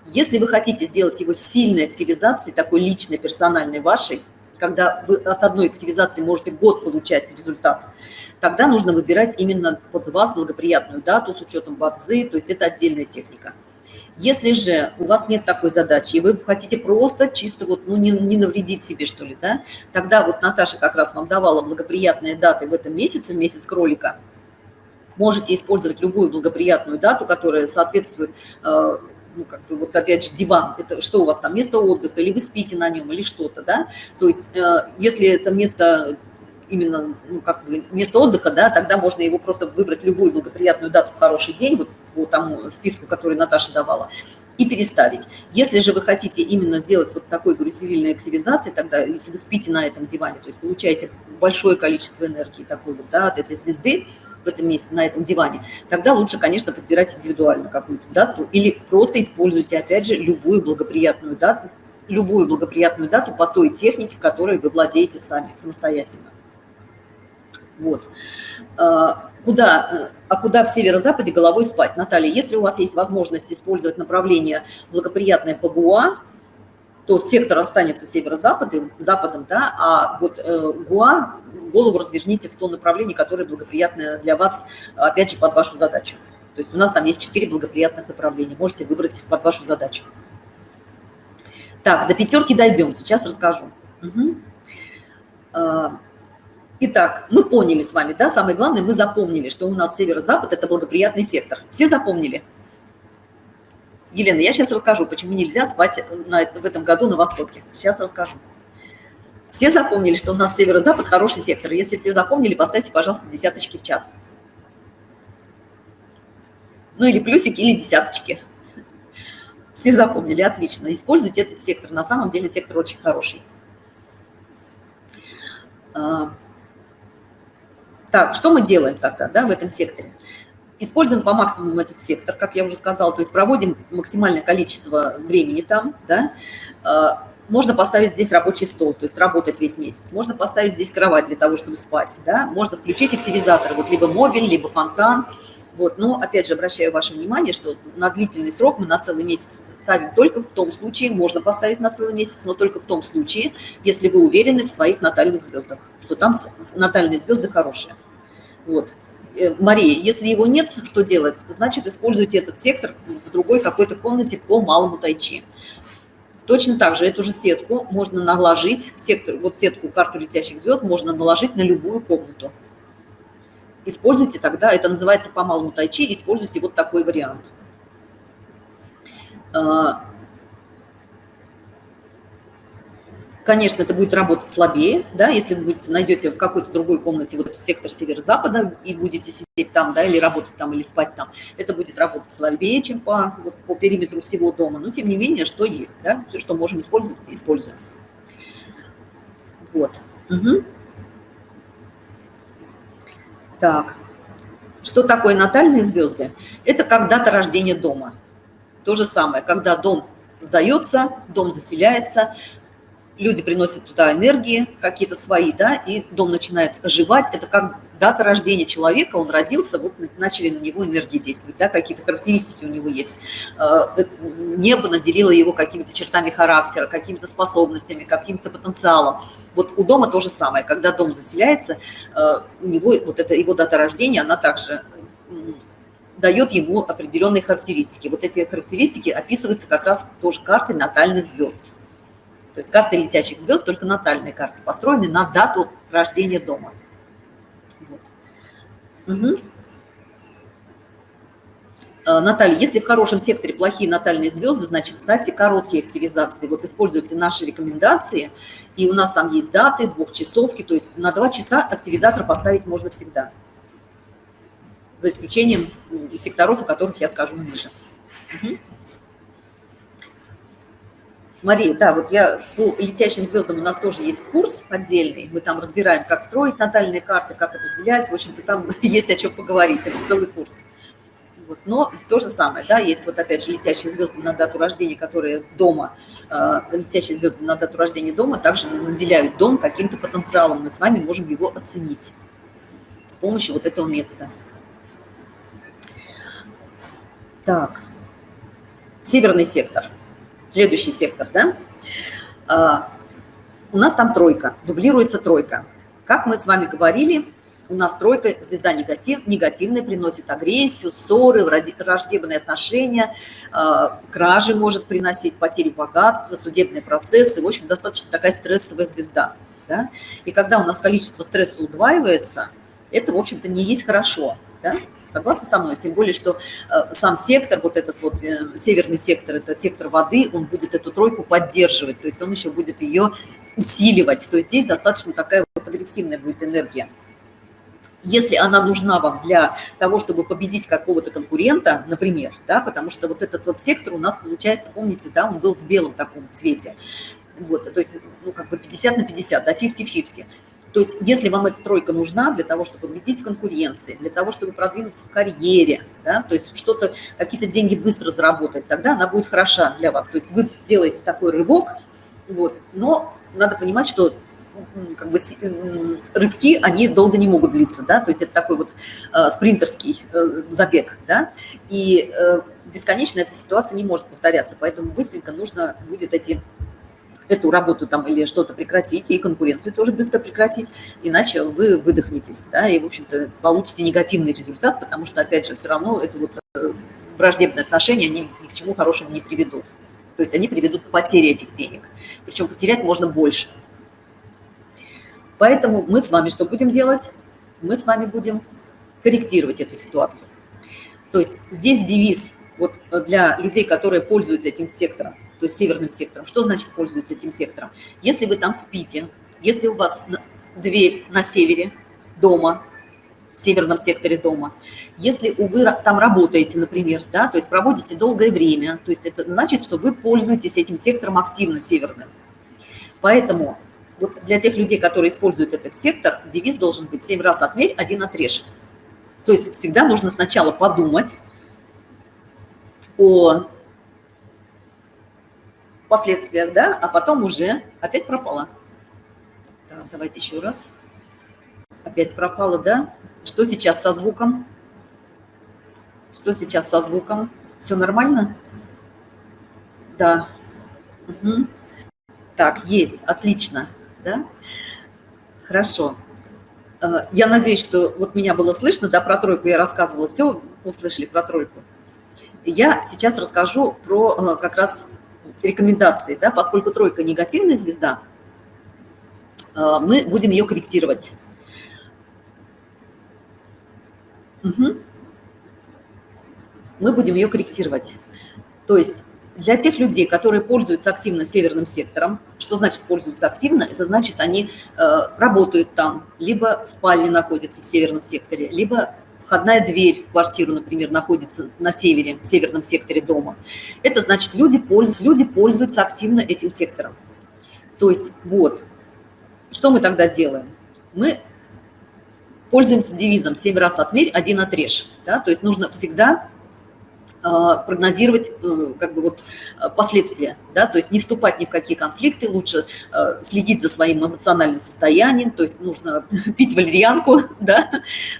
Если вы хотите сделать его сильной активизацией, такой личной, персональной вашей, когда вы от одной активизации можете год получать результат, тогда нужно выбирать именно под вас благоприятную дату с учетом бадзы, то есть это отдельная техника. Если же у вас нет такой задачи, и вы хотите просто чисто вот, ну, не, не навредить себе, что ли, да, тогда вот Наташа как раз вам давала благоприятные даты в этом месяце, месяц кролика – можете использовать любую благоприятную дату, которая соответствует э, ну, как бы, вот опять же, диван, это что у вас там, место отдыха, или вы спите на нем, или что-то, да, то есть, э, если это место именно, ну, как бы, место отдыха, да, тогда можно его просто выбрать любую благоприятную дату в хороший день, вот по тому списку, который Наташа давала, и переставить. Если же вы хотите именно сделать вот такой, говорю, сильной активизации, тогда, если вы спите на этом диване, то есть получаете большое количество энергии такой вот, да, от этой звезды, в этом месте, на этом диване, тогда лучше, конечно, подбирать индивидуально какую-то дату или просто используйте, опять же, любую благоприятную дату, любую благоприятную дату по той технике, которой вы владеете сами самостоятельно. Вот. А, куда, а куда в северо-западе головой спать? Наталья, если у вас есть возможность использовать направление благоприятное по ГУА, то сектор останется северо-западом, западом, да, а вот э, ГУА голову разверните в то направление, которое благоприятное для вас, опять же, под вашу задачу. То есть у нас там есть четыре благоприятных направления. Можете выбрать под вашу задачу. Так, до пятерки дойдем. Сейчас расскажу. Угу. Итак, мы поняли с вами, да, самое главное, мы запомнили, что у нас северо-запад – это благоприятный сектор. Все запомнили? Елена, я сейчас расскажу, почему нельзя спать на, в этом году на Востоке. Сейчас расскажу. Все запомнили, что у нас северо-запад хороший сектор. Если все запомнили, поставьте, пожалуйста, десяточки в чат. Ну или плюсики, или десяточки. Все запомнили, отлично. Используйте этот сектор. На самом деле сектор очень хороший. Так, что мы делаем тогда да, в этом секторе? Используем по максимуму этот сектор, как я уже сказала, то есть проводим максимальное количество времени там, да, а, можно поставить здесь рабочий стол, то есть работать весь месяц. Можно поставить здесь кровать для того, чтобы спать. Да? Можно включить активизатор, вот либо мобиль, либо фонтан. Вот. Но, опять же, обращаю ваше внимание, что на длительный срок мы на целый месяц ставим только в том случае, можно поставить на целый месяц, но только в том случае, если вы уверены в своих натальных звездах, что там натальные звезды хорошие. Вот. Э, Мария, если его нет, что делать? Значит, используйте этот сектор в другой какой-то комнате по малому тайчи. Точно так же эту же сетку можно наложить, сектор, вот сетку карту летящих звезд можно наложить на любую комнату. Используйте тогда, это называется по малому тайчи, используйте вот такой вариант. А, Конечно, это будет работать слабее, да, если вы будете, найдете в какой-то другой комнате вот сектор северо-запада и будете сидеть там, да, или работать там, или спать там. Это будет работать слабее, чем по, вот, по периметру всего дома. Но, тем не менее, что есть, да, все, что можем использовать, используем. Вот. Угу. Так. Что такое натальные звезды? Это как дата рождения дома. То же самое, когда дом сдается, дом заселяется, люди приносят туда энергии какие-то свои, да, и дом начинает оживать. Это как дата рождения человека, он родился, вот начали на него энергии действовать, да, какие-то характеристики у него есть. Э, э, небо наделило его какими-то чертами характера, какими-то способностями, каким-то потенциалом. Вот у дома то же самое. Когда дом заселяется, э, у него вот эта его дата рождения, она также дает ему определенные характеристики. Вот эти характеристики описываются как раз тоже картой натальных звезд. То есть карты летящих звезд только натальные карты построены на дату рождения дома. Вот. Угу. Наталья, если в хорошем секторе плохие натальные звезды, значит, ставьте короткие активизации. Вот используйте наши рекомендации, и у нас там есть даты, двухчасовки, то есть на два часа активизатор поставить можно всегда. За исключением секторов, о которых я скажу ниже. Угу. Мария, да, вот я по летящим звездам у нас тоже есть курс отдельный. Мы там разбираем, как строить натальные карты, как определять. В общем-то, там есть о чем поговорить. Это целый курс. Вот. Но то же самое, да, есть вот опять же летящие звезды на дату рождения, которые дома, э, летящие звезды на дату рождения дома также наделяют дом каким-то потенциалом. Мы с вами можем его оценить с помощью вот этого метода. Так, северный сектор – Следующий сектор, да? А, у нас там тройка, дублируется тройка. Как мы с вами говорили, у нас тройка, звезда негативная, приносит агрессию, ссоры, враждебные отношения, а, кражи может приносить, потери богатства, судебные процессы. В общем, достаточно такая стрессовая звезда. Да? И когда у нас количество стресса удваивается, это, в общем-то, не есть хорошо. Да? Согласны со мной? Тем более, что э, сам сектор, вот этот вот э, северный сектор, это сектор воды, он будет эту тройку поддерживать, то есть он еще будет ее усиливать. То есть здесь достаточно такая вот агрессивная будет энергия. Если она нужна вам для того, чтобы победить какого-то конкурента, например, да, потому что вот этот вот сектор у нас получается, помните, да, он был в белом таком цвете, вот, то есть, ну, как бы 50 на 50, да, 50-50. То есть если вам эта тройка нужна для того, чтобы победить в конкуренции, для того, чтобы продвинуться в карьере, да, то есть что-то, какие-то деньги быстро заработать, тогда она будет хороша для вас. То есть вы делаете такой рывок, вот, но надо понимать, что как бы рывки, они долго не могут длиться, да, то есть это такой вот э, спринтерский э, забег, да, и э, бесконечно эта ситуация не может повторяться, поэтому быстренько нужно будет эти эту работу там или что-то прекратить, и конкуренцию тоже быстро прекратить, иначе вы выдохнетесь, да, и, в общем-то, получите негативный результат, потому что, опять же, все равно это вот э, враждебные отношения, они ни к чему хорошему не приведут. То есть они приведут к потере этих денег. Причем потерять можно больше. Поэтому мы с вами что будем делать? Мы с вами будем корректировать эту ситуацию. То есть здесь девиз вот для людей, которые пользуются этим сектором то есть северным сектором. Что значит пользуются этим сектором? Если вы там спите, если у вас дверь на севере дома, в северном секторе дома. Если вы там работаете, например, да, то есть проводите долгое время, то есть это значит, что вы пользуетесь этим сектором активно северным. Поэтому вот для тех людей, которые используют этот сектор, девиз должен быть «семь раз отмерь, один отрежь». То есть всегда нужно сначала подумать о последствиях, да, а потом уже опять пропало. Так, давайте еще раз. Опять пропало, да? Что сейчас со звуком? Что сейчас со звуком? Все нормально? Да. Угу. Так, есть, отлично, да? Хорошо. Э, я надеюсь, что вот меня было слышно, да, про тройку я рассказывала, все услышали про тройку. Я сейчас расскажу про э, как раз рекомендации, да, поскольку тройка негативная звезда, э, мы будем ее корректировать. Угу. Мы будем ее корректировать. То есть для тех людей, которые пользуются активно северным сектором, что значит пользуются активно? Это значит, они э, работают там, либо спальни находятся в северном секторе, либо входная дверь в квартиру, например, находится на севере, в северном секторе дома. Это значит, люди пользуются, люди пользуются активно этим сектором. То есть вот, что мы тогда делаем? Мы пользуемся девизом «семь раз отмерь, один отрежь». Да? То есть нужно всегда прогнозировать э, как бы вот э, последствия, да, то есть не вступать ни в какие конфликты, лучше э, следить за своим эмоциональным состоянием, то есть нужно пить валерьянку, да,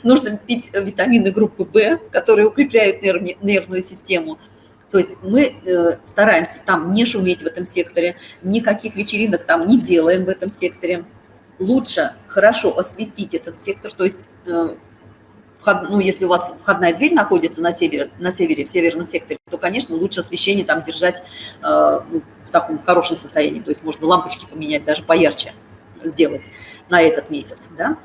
нужно пить витамины группы В, которые укрепляют нерв, нервную систему, то есть мы стараемся там не шуметь в этом секторе, никаких вечеринок там не делаем в этом секторе. Лучше хорошо осветить этот сектор, то есть вход, ну, если у вас входная дверь находится на севере, на севере, в северном секторе, то, конечно, лучше освещение там держать э, ну, в таком хорошем состоянии. То есть можно лампочки поменять, даже поярче сделать на этот месяц, да.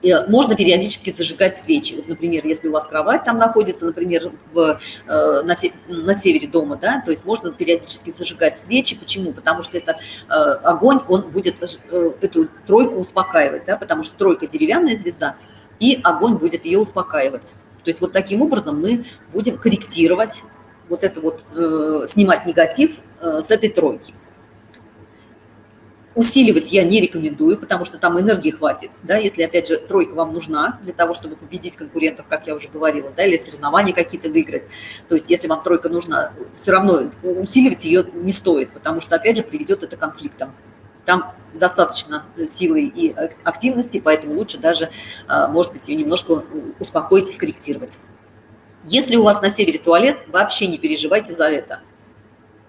И можно периодически зажигать свечи. Вот, например, если у вас кровать там находится, например, в, э, на, на севере дома, да, то есть можно периодически зажигать свечи. Почему? Потому что это э, огонь, он будет э, эту тройку успокаивать, да, потому что тройка деревянная звезда – и огонь будет ее успокаивать. То есть вот таким образом мы будем корректировать вот это вот, э, снимать негатив э, с этой тройки. Усиливать я не рекомендую, потому что там энергии хватит, да, если, опять же, тройка вам нужна для того, чтобы победить конкурентов, как я уже говорила, да, или соревнования какие-то выиграть. То есть если вам тройка нужна, все равно усиливать ее не стоит, потому что, опять же, приведет это к конфликтам. Там достаточно силы и активности, поэтому лучше даже, а, может быть, ее немножко успокоить и скорректировать. Если у вас на севере туалет, вообще не переживайте за это.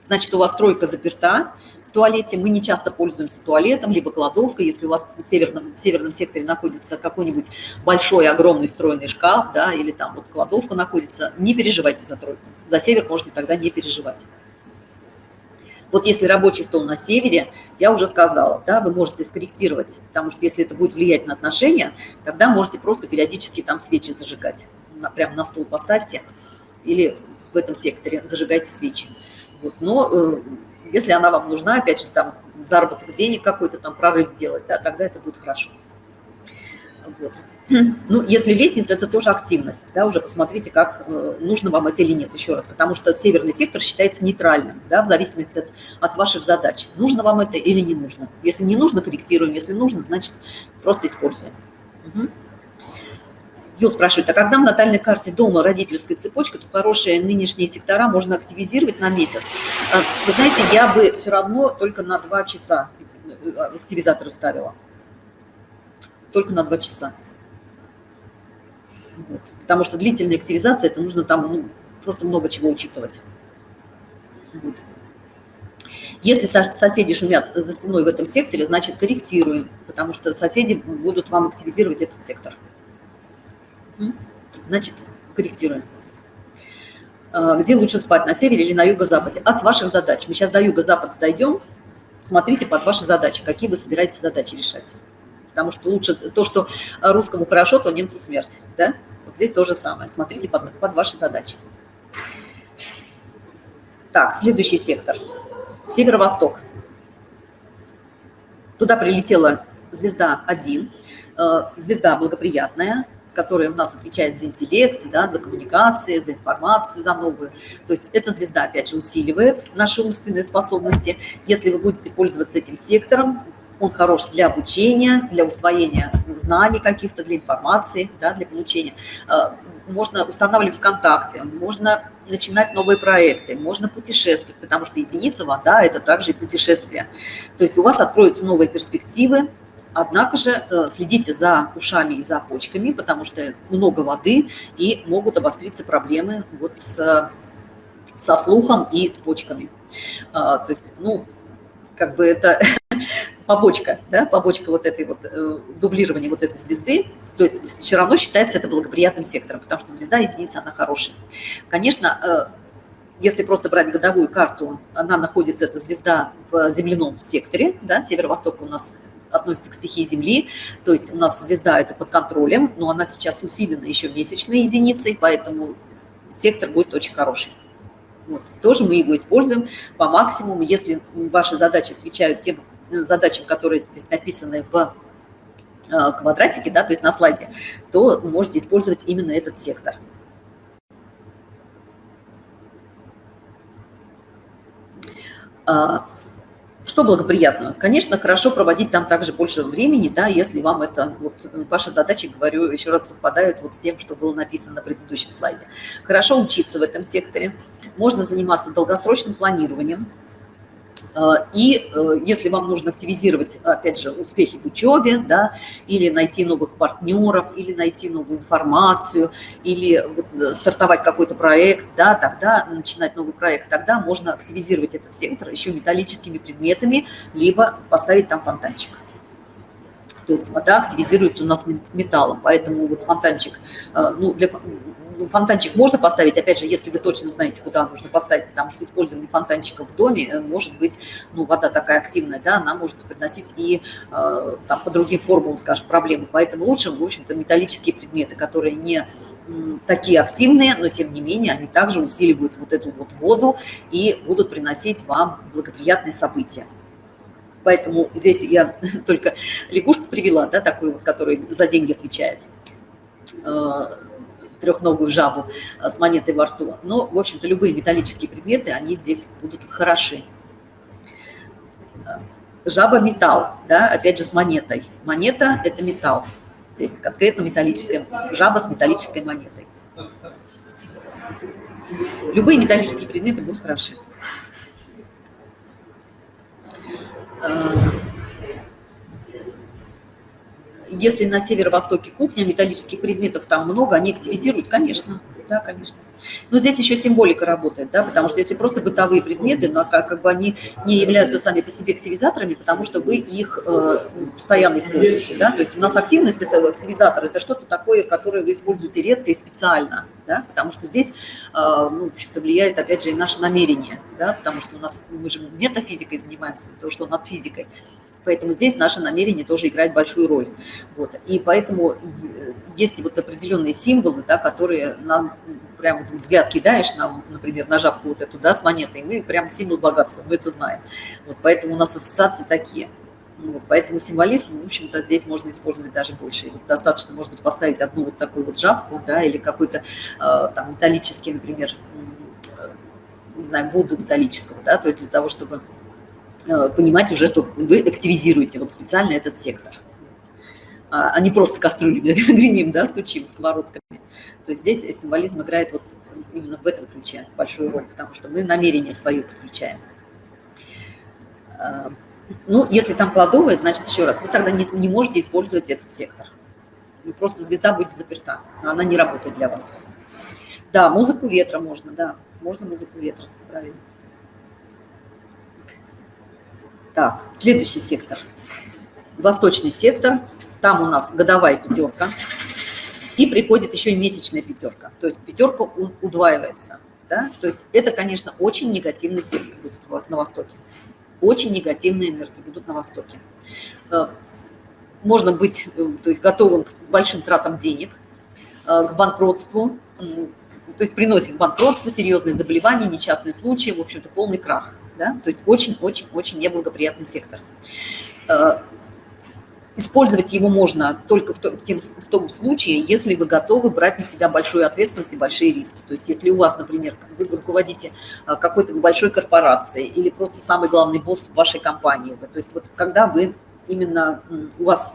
Значит, у вас тройка заперта в туалете, мы не часто пользуемся туалетом, либо кладовкой. Если у вас в северном, в северном секторе находится какой-нибудь большой, огромный встроенный шкаф, да, или там вот кладовка находится, не переживайте за тройку. За север можно тогда не переживать. Вот если рабочий стол на севере, я уже сказала, да, вы можете скорректировать, потому что если это будет влиять на отношения, тогда можете просто периодически там свечи зажигать. Прямо на стол поставьте или в этом секторе зажигайте свечи. Вот. Но э, если она вам нужна, опять же, там заработок денег какой-то, там прорыв сделать, да, тогда это будет хорошо. Вот. Ну, если лестница, это тоже активность, да, уже посмотрите, как э, нужно вам это или нет, еще раз, потому что северный сектор считается нейтральным, да, в зависимости от, от ваших задач. Нужно вам это или не нужно. Если не нужно, корректируем, если нужно, значит, просто используем. Угу. Юл спрашивает, а когда в натальной карте дома родительская цепочка, то хорошие нынешние сектора можно активизировать на месяц. А, вы знаете, я бы все равно только на два часа э, активизаторы ставила. Только на два часа. Вот. Потому что длительная активизация, это нужно там ну, просто много чего учитывать. Вот. Если соседи шумят за стеной в этом секторе, значит корректируем, потому что соседи будут вам активизировать этот сектор. Значит, корректируем. А, где лучше спать, на севере или на юго-западе? От ваших задач. Мы сейчас до юго-запада дойдем. Смотрите под ваши задачи, какие вы собираетесь задачи решать. Потому что лучше то, что русскому хорошо, то немцу смерть. Да? Здесь то же самое. Смотрите под, под ваши задачи. Так, следующий сектор. Северо-восток. Туда прилетела звезда 1. Э, звезда благоприятная. которая у нас отвечает за интеллект, да, за коммуникации, за информацию, за новую. То есть эта звезда, опять же, усиливает наши умственные способности. Если вы будете пользоваться этим сектором, он хорош для обучения, для усвоения знаний каких-то, для информации, да, для получения. Э, можно устанавливать контакты, можно начинать новые проекты, можно путешествовать, потому что единица вода – это также и путешествие. То есть у вас откроются новые перспективы, Однако же э, следите за ушами и за почками, потому что много воды и могут обостриться проблемы вот с, со слухом и с почками. А, то есть, ну, как бы это побочка, да, побочка вот этой вот э, дублирования вот этой звезды, то есть все равно считается это благоприятным сектором, потому что звезда единица, она хорошая. Конечно, э, если просто брать годовую карту, она находится, эта звезда, в земляном секторе, да, северо-восток у нас относится к стихии Земли, то есть у нас звезда это под контролем, но она сейчас усилена еще месячной единицей, поэтому сектор будет очень хороший. Вот. Тоже мы его используем по максимуму. Если ваши задачи отвечают тем задачам, которые здесь написаны в э, квадратике, да, то есть на слайде, то можете использовать именно этот сектор. А, что благоприятно? Конечно, хорошо проводить там также больше времени, да, если вам это, вот ваши задачи, говорю, еще раз совпадают вот с тем, что было написано на предыдущем слайде. Хорошо учиться в этом секторе, можно заниматься долгосрочным планированием, и э, если вам нужно активизировать, опять же, успехи в учебе, да, или найти новых партнеров, или найти новую информацию, или э, стартовать какой-то проект, да, тогда начинать новый проект, тогда можно активизировать этот сектор еще металлическими предметами, либо поставить там фонтанчик. То есть вода активизируется у нас металлом, поэтому вот фонтанчик, э, ну, для, фонтанчик можно поставить, опять же, если вы точно знаете, куда нужно поставить, потому что использование фонтанчика в доме э, может быть, ну, вода такая активная, да, она может приносить и э, там по другим формулам, скажем, проблемы. Поэтому лучше, в общем-то, металлические предметы, которые не такие активные, но тем не менее они также усиливают вот эту вот воду и будут приносить вам благоприятные события. Поэтому здесь я только лягушку привела, да, такую вот, которая за деньги отвечает э, трехногую жабу а, с монетой во рту. Но, в общем-то, любые металлические предметы, они здесь будут хороши. Жаба – металл, да, опять же, с монетой. Монета – это металл. Здесь конкретно металлическая жаба с металлической монетой. Любые металлические предметы будут хороши. А, если на северо-востоке кухня, металлических предметов там много, они активизируют, конечно, да, конечно. Но здесь еще символика работает, да, потому что если просто бытовые предметы, но как, как бы они не являются сами по себе активизаторами, потому что вы их э, постоянно используете, да, то есть у нас активность – это активизатор, это что-то такое, которое вы используете редко и специально, да, потому что здесь, э, ну, в влияет, опять же, и наше намерение, да, потому что у нас, мы же метафизикой занимаемся, то, что над физикой, Поэтому здесь наше намерение тоже играет большую роль. Вот. И поэтому есть вот определенные символы, да, которые нам прям вот взгляд кидаешь, нам, например, на жабку вот эту, да, с монетой, мы прям символ богатства, мы это знаем. Вот, поэтому у нас ассоциации такие. Вот, поэтому символизм, в общем-то, здесь можно использовать даже больше. Вот достаточно, может быть, поставить одну вот такую вот жабку, да, или какой-то э, там металлический, например, не знаю, Будду металлического, да, то есть для того, чтобы Э, понимать уже, что вы активизируете вот специально этот сектор, а, а не просто кастрюли гремим, да, стучим сковородками. То есть здесь символизм играет вот именно в этом ключе большую роль, потому что мы намерение свое подключаем. А, ну, если там кладовая, значит, еще раз, вы тогда не, не можете использовать этот сектор. Просто звезда будет заперта, она не работает для вас. Да, музыку ветра можно, да, можно музыку ветра, правильно. Так, следующий сектор. Восточный сектор. Там у нас годовая пятерка. И приходит еще и месячная пятерка. То есть пятерка удваивается. Да? То есть это, конечно, очень негативный сектор будет у вас на Востоке. Очень негативные энергии будут на Востоке. Э, можно быть э, то есть, готовым к большим тратам денег, э, к банкротству, то есть приносит банкротство, серьезные заболевания, несчастные случаи, в общем-то, полный крах да, то есть очень-очень-очень неблагоприятный сектор. Э, Использовать его можно только в том, в, тем, в том случае, если вы готовы брать на себя большую ответственность и большие риски. То есть если у вас, например, вы руководите а, какой-то большой корпорацией или просто самый главный босс вашей компании, то есть вот когда вы именно, у вас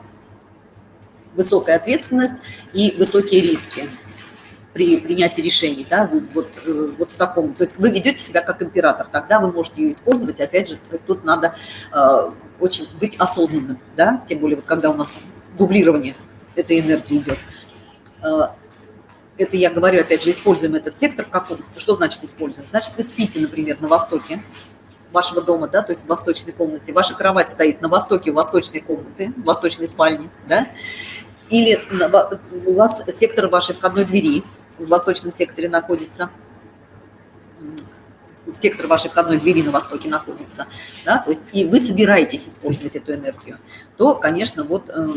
высокая ответственность и высокие риски при принятии решений, да, вы вот, э, вот в таком, то есть вы ведете себя как император, тогда вы можете ее использовать, опять же, тут надо э, очень быть осознанным, да, тем более вот когда у нас дублирование этой энергии идет. Э, это я говорю, опять же, используем этот сектор в каком, что значит используем? Значит, вы спите, например, на востоке вашего дома, да, то есть в восточной комнате, ваша кровать стоит на востоке восточной комнаты, восточной спальни, да, или у вас сектор вашей входной двери, в восточном секторе находится, сектор вашей входной двери на востоке находится, да, то есть и вы собираетесь использовать эту энергию, то, конечно, вот э,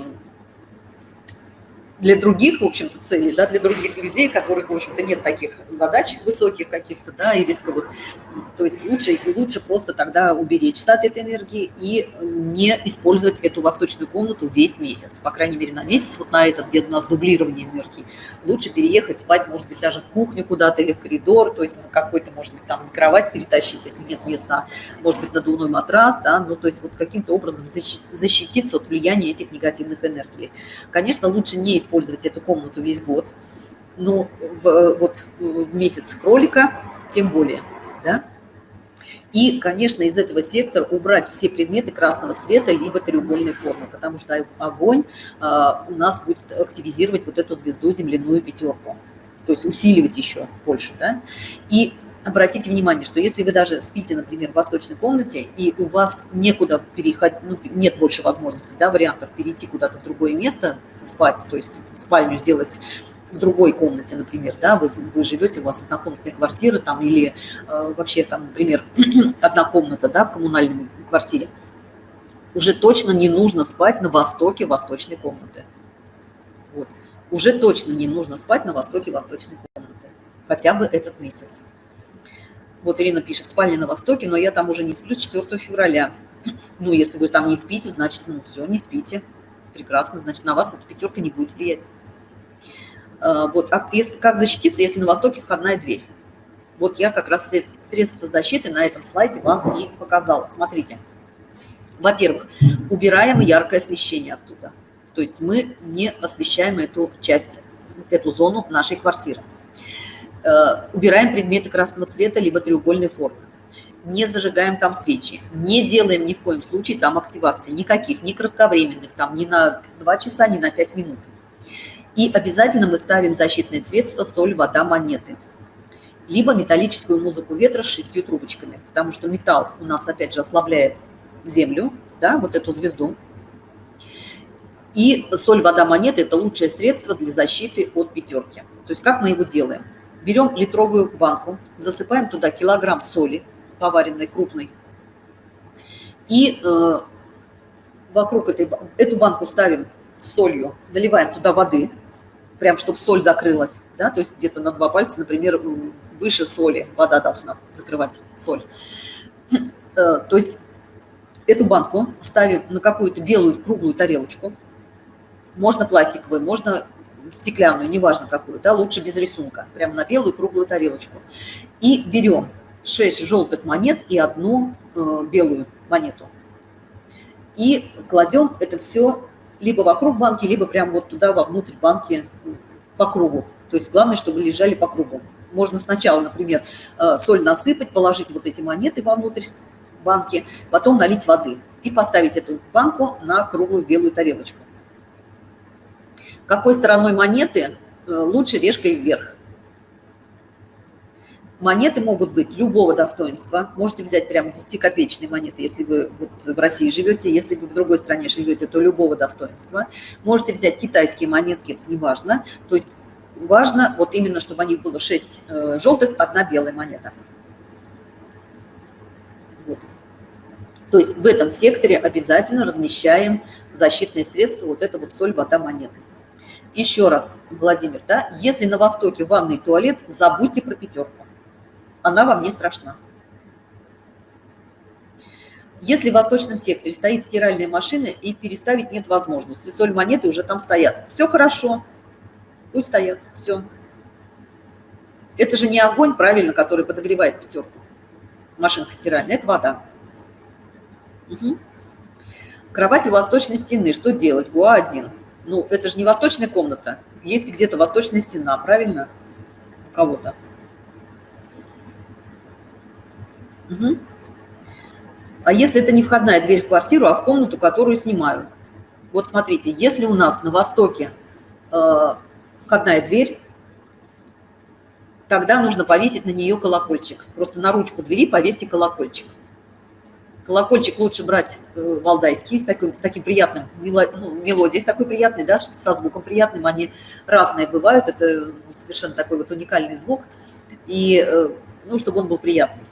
для других, в общем-то, целей, да, для других людей, которых, в общем-то, нет таких задач высоких каких-то, да, и рисковых. То есть лучше, лучше просто тогда уберечься от этой энергии и не использовать эту восточную комнату весь месяц. По крайней мере, на месяц, вот на этот, где у нас дублирование энергии. Лучше переехать, спать, может быть, даже в кухню куда-то или в коридор, то есть какой-то, может быть, там кровать перетащить, если нет места, может быть, надувной матрас, да, ну, то есть вот каким-то образом защититься от влияния этих негативных энергий. Конечно, лучше не использовать использовать эту комнату весь год, но в, вот в месяц кролика тем более, да. И, конечно, из этого сектора убрать все предметы красного цвета либо треугольной формы, потому что огонь а, у нас будет активизировать вот эту звезду земляную пятерку, то есть усиливать еще больше, да. И обратите внимание, что если вы даже спите, например, в восточной комнате, и у вас некуда переходить, ну, нет больше возможности, да, вариантов перейти куда-то в другое место, спать, то есть спальню сделать в другой комнате, например, да, вы, вы живете, у вас однокомнатная квартира там или э, вообще там, например, одна комната, да, в коммунальной квартире, уже точно не нужно спать на востоке восточной комнаты. Вот. Уже точно не нужно спать на востоке восточной комнаты. Хотя бы этот месяц. Вот Ирина пишет, спальня на востоке, но я там уже не сплю с 4 февраля. Ну, если вы там не спите, значит, ну, все, не спите. Прекрасно, значит, на вас эта пятерка не будет влиять. А, вот, а если, как защититься, если на востоке входная дверь? Вот я как раз средства защиты на этом слайде вам и показала. Смотрите. Во-первых, убираем яркое освещение оттуда. То есть мы не освещаем эту часть, эту зону нашей квартиры. Э, убираем предметы красного цвета либо треугольной формы. Не зажигаем там свечи. Не делаем ни в коем случае там активации. Никаких, ни кратковременных, там ни на 2 часа, ни на 5 минут. И обязательно мы ставим защитные средства соль, вода, монеты. Либо металлическую музыку ветра с шестью трубочками. Потому что металл у нас, опять же, ослабляет землю, да, вот эту звезду. И соль, вода, монеты – это лучшее средство для защиты от пятерки. То есть как мы его делаем? Берем литровую банку, засыпаем туда килограмм соли, поваренной крупной, и э, вокруг этой, эту банку ставим солью, наливаем туда воды, прям чтобы соль закрылась, да, то есть где-то на два пальца, например, выше соли вода должна закрывать соль. Э, то есть эту банку ставим на какую-то белую круглую тарелочку, можно пластиковую, можно стеклянную, неважно какую, да, лучше без рисунка, прямо на белую круглую тарелочку. И берем 6 желтых монет и одну э, белую монету. И кладем это все либо вокруг банки, либо прямо вот туда, вовнутрь банки по кругу. То есть главное, чтобы лежали по кругу. Можно сначала, например, э, соль насыпать, положить вот эти монеты вовнутрь банки, потом налить воды и поставить эту банку на круглую белую тарелочку. Какой стороной монеты э, лучше решкой вверх. Монеты могут быть любого достоинства. Можете взять прямо 10-копеечные монеты, если вы вот в России живете. Если вы в другой стране живете, то любого достоинства. Можете взять китайские монетки, это не важно. То есть важно вот именно, чтобы у них было 6 э, желтых, одна белая монета. Вот. То есть в этом секторе обязательно размещаем защитные средства, вот это вот соль, вода, монеты. Еще раз, Владимир, да, если на Востоке ванный туалет, забудьте про пятерку. Она вам не страшна. Если в восточном секторе стоит стиральная машина и переставить нет возможности, соль монеты уже там стоят. Все хорошо, пусть стоят, все. Это же не огонь, правильно, который подогревает пятерку. Машинка стиральная, это вода. Угу. Кровать у восточной стены. Что делать? ГУА-1. Ну, это же не восточная комната. Есть где-то восточная стена, правильно? У кого-то. Угу. А если это не входная дверь в квартиру, а в комнату, которую снимаю? Вот смотрите, если у нас на востоке э, входная дверь, тогда нужно повесить на нее колокольчик. Просто на ручку двери повесьте колокольчик. Колокольчик лучше брать э, валдайский, с таким, с таким приятным, мело, ну, мелодией с такой приятной, да, со звуком приятным. Они разные бывают, это совершенно такой вот уникальный звук. И, э, ну, чтобы он был приятный.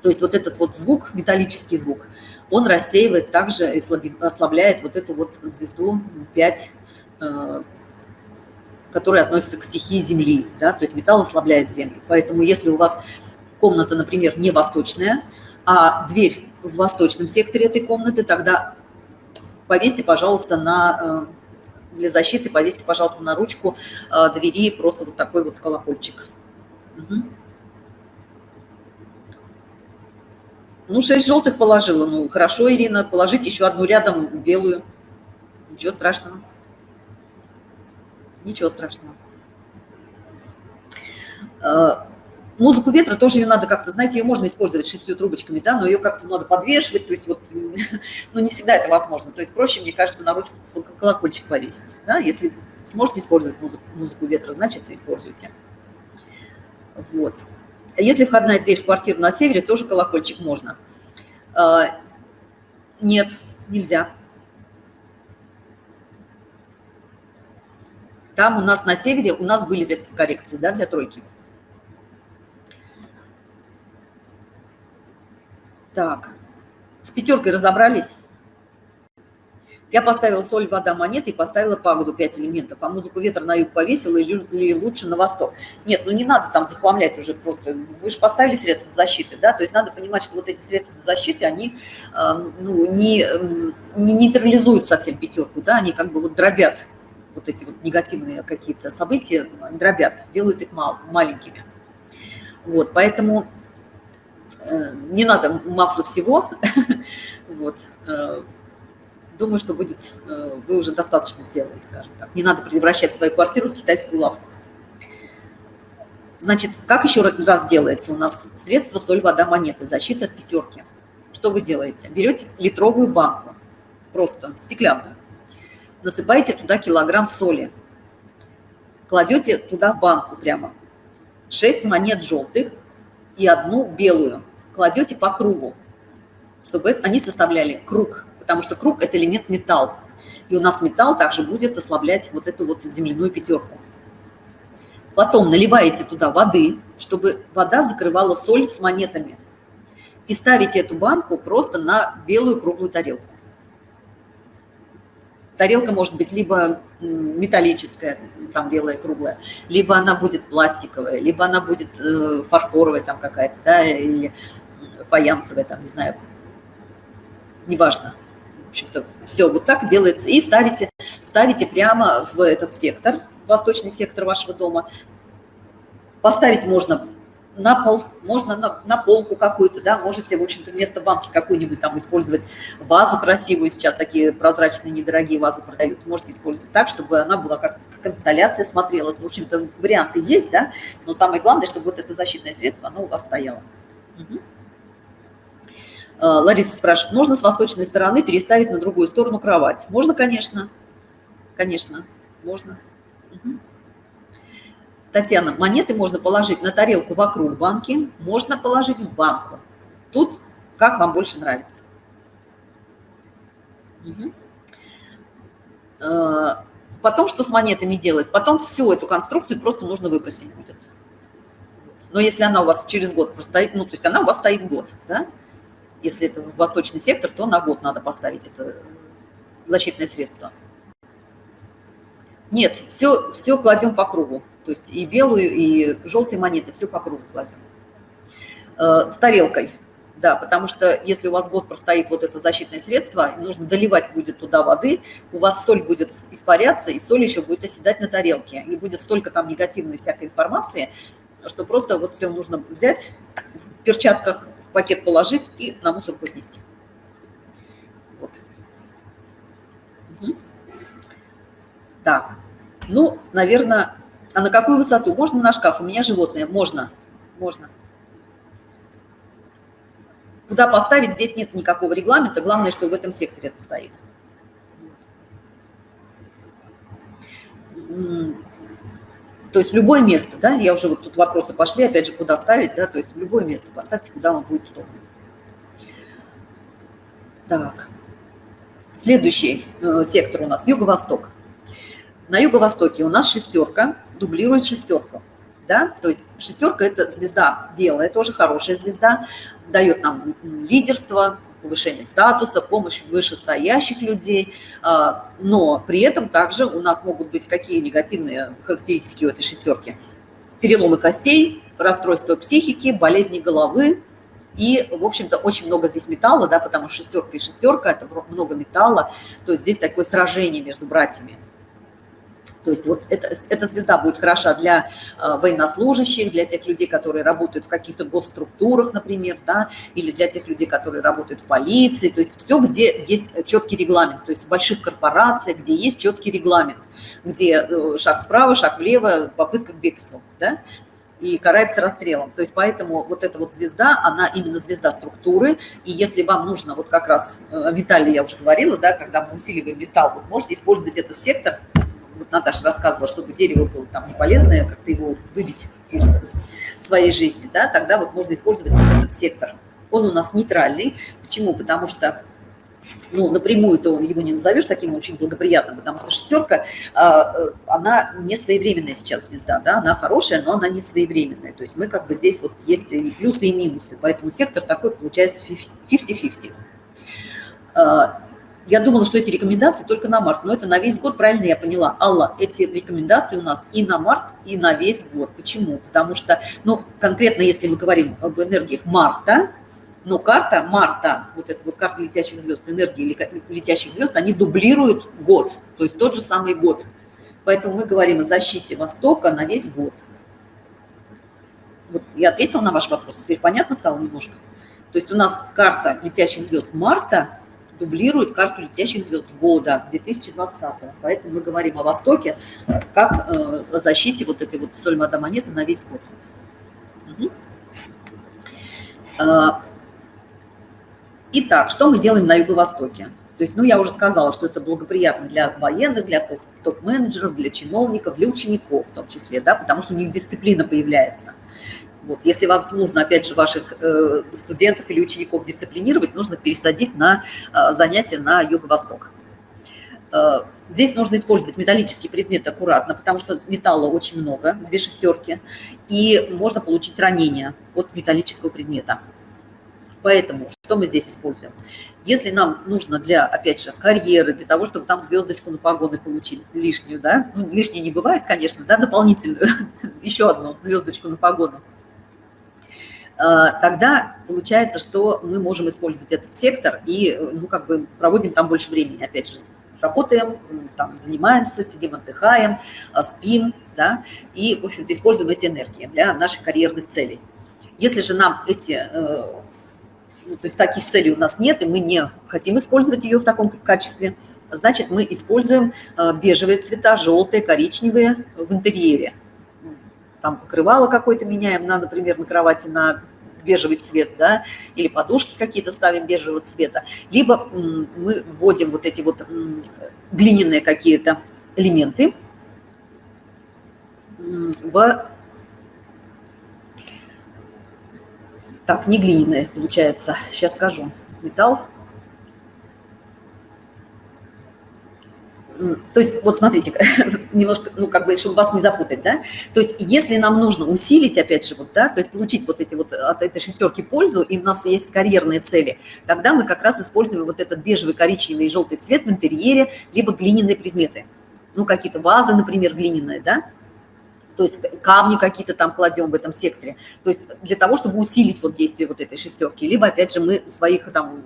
То есть вот этот вот звук, металлический звук, он рассеивает также и ослабляет вот эту вот звезду 5, э, которая относится к стихии Земли. Да? То есть металл ослабляет Землю. Поэтому если у вас комната, например, не восточная, а дверь в восточном секторе этой комнаты, тогда повесьте, пожалуйста, на э, для защиты повесьте, пожалуйста, на ручку э, двери просто вот такой вот колокольчик. Угу. Ну, шесть желтых положила. Ну, хорошо, Ирина, положите еще одну рядом белую. Ничего страшного. Ничего страшного. А, музыку ветра тоже ее надо как-то, знаете, ее можно использовать шестью трубочками, да, но ее как-то надо подвешивать, то есть вот, ну, не всегда это возможно. То есть проще, мне кажется, на ручку колокольчик повесить, да, если сможете использовать музыку, музыку ветра, значит, используйте. Вот. Если входная дверь в квартиру на севере, тоже колокольчик можно. А, нет, нельзя. Там у нас на севере, у нас были средства коррекции да, для тройки. Так, с пятеркой разобрались? Я поставила соль, вода, монеты и поставила пагоду 5 элементов, а музыку ветра на юг повесила или, лучше на восток. Нет, ну не надо там захламлять уже просто. Вы же поставили средства защиты, да, то есть надо понимать, что вот эти средства защиты, они э, ну, не, не нейтрализуют совсем пятерку, да, они как бы вот дробят вот эти вот негативные какие-то события, дробят, делают их мал, маленькими. Вот, поэтому не надо массу всего, вот, э, думаю, что будет, э, вы уже достаточно сделали, скажем так. Не надо превращать свою квартиру в китайскую лавку. Значит, как еще раз делается у нас средство соль, вода, монеты, защита от пятерки. Что вы делаете? Берете литровую банку, просто стеклянную, насыпаете туда килограмм соли, кладете туда в банку прямо 6 монет желтых и одну белую, кладете по кругу, чтобы они составляли круг потому что круг – это элемент металл. И у нас металл также будет ослаблять вот эту вот земляную пятерку. Потом наливаете туда воды, чтобы вода закрывала соль с монетами. И ставите эту банку просто на белую круглую тарелку. Тарелка может быть либо металлическая, там белая круглая, либо она будет пластиковая, либо она будет э, фарфоровая там какая-то, да, или фаянсовая, там, не знаю, неважно общем-то, все вот так делается. И ставите, ставите прямо в этот сектор, восточный сектор вашего дома. Поставить можно на пол, можно на, на полку какую-то, да, можете, в общем-то, вместо банки какую-нибудь там использовать вазу красивую, сейчас такие прозрачные недорогие вазы продают, можете использовать так, чтобы она была как, как инсталляция смотрелась. В общем-то, варианты есть, да, но самое главное, чтобы вот это защитное средство, оно у вас стояло. Угу. Э, Лариса спрашивает, можно с восточной стороны переставить на другую сторону кровать? Можно, конечно. Конечно, можно. Угу. Татьяна, монеты можно положить на тарелку вокруг банки, можно положить в банку. Тут как вам больше нравится. Угу. Потом что с монетами делать? Потом всю эту конструкцию просто нужно выбросить будет. Но если она у вас через год простоит, ну, то есть она у вас стоит год, да, если это в восточный сектор, то на год надо поставить это защитное средство. Нет, все, все кладем по кругу. То есть и белую, и желтые монеты, все по кругу кладем. Э, с тарелкой. Да, потому что если у вас год простоит вот это защитное средство, нужно доливать будет туда воды, у вас соль будет испаряться, и соль еще будет оседать на тарелке. И будет столько там негативной всякой информации, что просто вот все нужно взять, в перчатках пакет положить и на мусорку отнести. Вот. Угу. Так, ну, наверное, а на какую высоту? Можно на шкаф? У меня животное. Можно, можно. Куда поставить, здесь нет никакого регламента. Главное, что в этом секторе это стоит. То есть любое место, да, я уже вот тут вопросы пошли, опять же, куда ставить, да, то есть любое место поставьте, куда вам будет удобно. Так, следующий э, сектор у нас юго-восток. На юго-востоке у нас шестерка дублирует шестерку да, то есть шестерка – это звезда белая, тоже хорошая звезда, дает нам лидерство, повышение статуса, помощь вышестоящих людей, а, но при этом также у нас могут быть какие негативные характеристики у этой шестерки. Переломы костей, расстройство психики, болезни головы, и, в общем-то, очень много здесь металла, да, потому что шестерка и шестерка – это много металла, то есть здесь такое сражение между братьями. То есть вот эта, эта звезда будет хороша для э, военнослужащих, для тех людей, которые работают в каких-то госструктурах, например, да, или для тех людей, которые работают в полиции. То есть все, где есть четкий регламент. То есть в больших корпорациях, где есть четкий регламент, где э, шаг вправо, шаг влево, попытка к бегству, да, и карается расстрелом. То есть поэтому вот эта вот звезда, она именно звезда структуры. И если вам нужно, вот как раз о э, металле я уже говорила, да, когда мы усиливаем металл, вы можете использовать этот сектор вот Наташа рассказывала, чтобы дерево было там не полезное, как-то его выбить из своей жизни, да, тогда вот можно использовать вот этот сектор. Он у нас нейтральный. Почему? Потому что ну, напрямую то его не назовешь таким очень благоприятным, потому что шестерка, а, э, она не своевременная сейчас звезда, да, она хорошая, но она не своевременная. То есть мы как бы здесь вот есть и плюсы, и минусы, поэтому сектор такой получается 50-50. Я думала, что эти рекомендации только на март, но это на весь год, правильно я поняла. Алла, эти рекомендации у нас и на март, и на весь год. Почему? Потому что, ну, конкретно, если мы говорим об энергиях марта, но карта марта, вот эта вот карта летящих звезд, энергии летящих звезд, они дублируют год, то есть тот же самый год. Поэтому мы говорим о защите Востока на весь год. Вот я ответила на ваш вопрос, теперь понятно стало немножко? То есть у нас карта летящих звезд марта дублирует карту летящих звезд года 2020. Поэтому мы говорим о Востоке как э, о защите вот этой вот сольмада монеты на весь год. Угу. Итак, что мы делаем на Юго-Востоке? То есть, ну, я уже сказала, что это благоприятно для военных, для топ-менеджеров, для чиновников, для учеников в том числе, да, потому что у них дисциплина появляется. Вот. Если вам нужно, опять же, ваших э, студентов или учеников дисциплинировать, нужно пересадить на э, занятия на юго-восток. Э, здесь нужно использовать металлический предмет аккуратно, потому что металла очень много, две шестерки, и можно получить ранение от металлического предмета. Поэтому что мы здесь используем? Если нам нужно для, опять же, карьеры, для того, чтобы там звездочку на погоны получить лишнюю, да, ну, лишней не бывает, конечно, да, дополнительную, еще одну звездочку на погону, тогда получается, что мы можем использовать этот сектор и, э, ну, как бы проводим там больше времени, опять же, работаем, там, занимаемся, сидим, отдыхаем, э, спим, да, и, в общем-то, используем эти энергии для наших карьерных целей. Если же нам эти, ну, то есть таких целей у нас нет, и мы не хотим использовать ее в таком качестве, значит, мы используем бежевые цвета, желтые, коричневые в интерьере. Там покрывало какое-то меняем, на, например, на кровати на бежевый цвет, да, или подушки какие-то ставим бежевого цвета, либо мы вводим вот эти вот глиняные какие-то элементы в... Так, не глиняные, получается, сейчас скажу. Металл, то есть, вот смотрите, немножко, ну, как бы, чтобы вас не запутать, да, то есть, если нам нужно усилить, опять же, вот, да, то есть, получить вот эти вот от этой шестерки пользу, и у нас есть карьерные цели, тогда мы как раз используем вот этот бежевый, коричневый и желтый цвет в интерьере, либо глиняные предметы, ну, какие-то вазы, например, глиняные, да, то есть камни какие-то там кладем в этом секторе, то есть для того, чтобы усилить вот действие вот этой шестерки, либо, опять же, мы своих там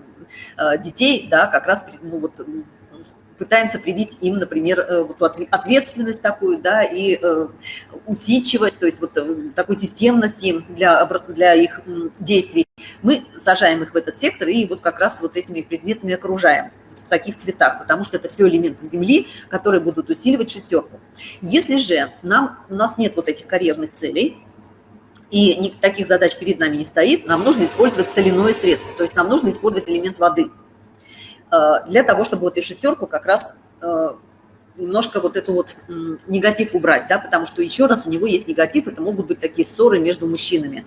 э, детей, да, как раз ну, вот, пытаемся привить им, например, э, вот ответственность такую, да, и э, усидчивость, то есть вот такой системности для, для их действий. Мы сажаем их в этот сектор и вот как раз вот этими предметами окружаем в таких цветах, потому что это все элементы Земли, которые будут усиливать шестерку. Если же нам, у нас нет вот этих карьерных целей, и таких задач перед нами не стоит, нам нужно использовать соляное средство, то есть нам нужно использовать элемент воды э, для того, чтобы вот эту шестерку как раз э, немножко вот эту вот негатив убрать, да, потому что еще раз у него есть негатив, это могут быть такие ссоры между мужчинами.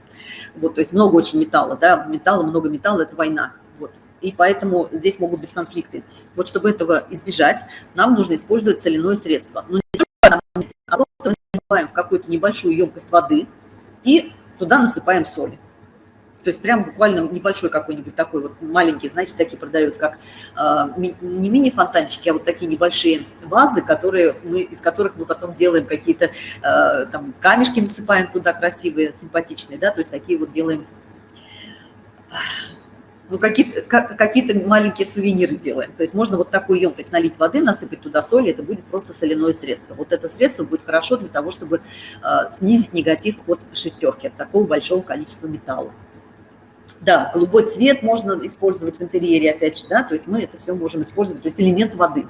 Вот, то есть много очень металла, да, металла, много металла – это война. Вот и поэтому здесь могут быть конфликты. Вот чтобы этого избежать, нам нужно использовать соляное средство. Но не только а просто наливаем в какую-то небольшую емкость воды и туда насыпаем соли. То есть прям буквально небольшой какой-нибудь такой вот маленький, знаете, такие продают, как э, не мини-фонтанчики, а вот такие небольшие вазы, которые мы, из которых мы потом делаем какие-то э, там камешки, насыпаем туда красивые, симпатичные, да, то есть такие вот делаем ну, какие-то какие маленькие сувениры делаем. То есть можно вот такую емкость налить воды, насыпать туда соль, это будет просто соляное средство. Вот это средство будет хорошо для того, чтобы э, снизить негатив от шестерки, от такого большого количества металла. Да, голубой цвет можно использовать в интерьере, опять же, да, то есть мы это все можем использовать, то есть элемент воды.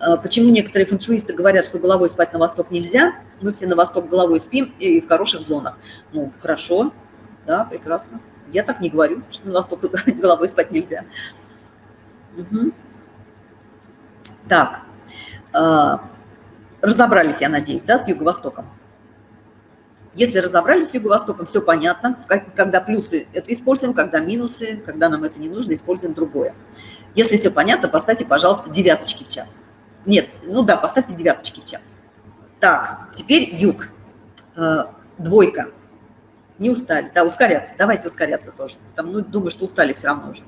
А, почему некоторые фэншуисты говорят, что головой спать на восток нельзя? Мы все на восток головой спим и в хороших зонах. Ну, хорошо, да, прекрасно. Я так не говорю, что на восток головой спать нельзя. Угу. Так, э, разобрались, я надеюсь, да, с юго-востоком. Если разобрались с юго-востоком, все понятно. Когда плюсы это используем, когда минусы, когда нам это не нужно, используем другое. Если все понятно, поставьте, пожалуйста, девяточки в чат. Нет, ну да, поставьте девяточки в чат. Так, теперь юг. Э, двойка не устали, да, ускоряться, давайте ускоряться тоже, там, ну, думаю, что устали все равно уже.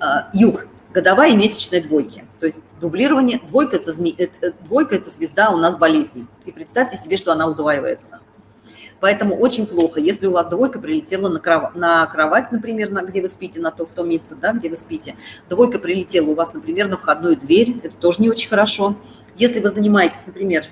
А, юг, годовая и месячная двойки, то есть дублирование, двойка это, зме, это, двойка – это звезда у нас болезни, и представьте себе, что она удваивается. Поэтому очень плохо, если у вас двойка прилетела на кровать, на кровать например, на, где вы спите, на то, в то место, да, где вы спите. Двойка прилетела у вас, например, на входную дверь, это тоже не очень хорошо. Если вы занимаетесь, например,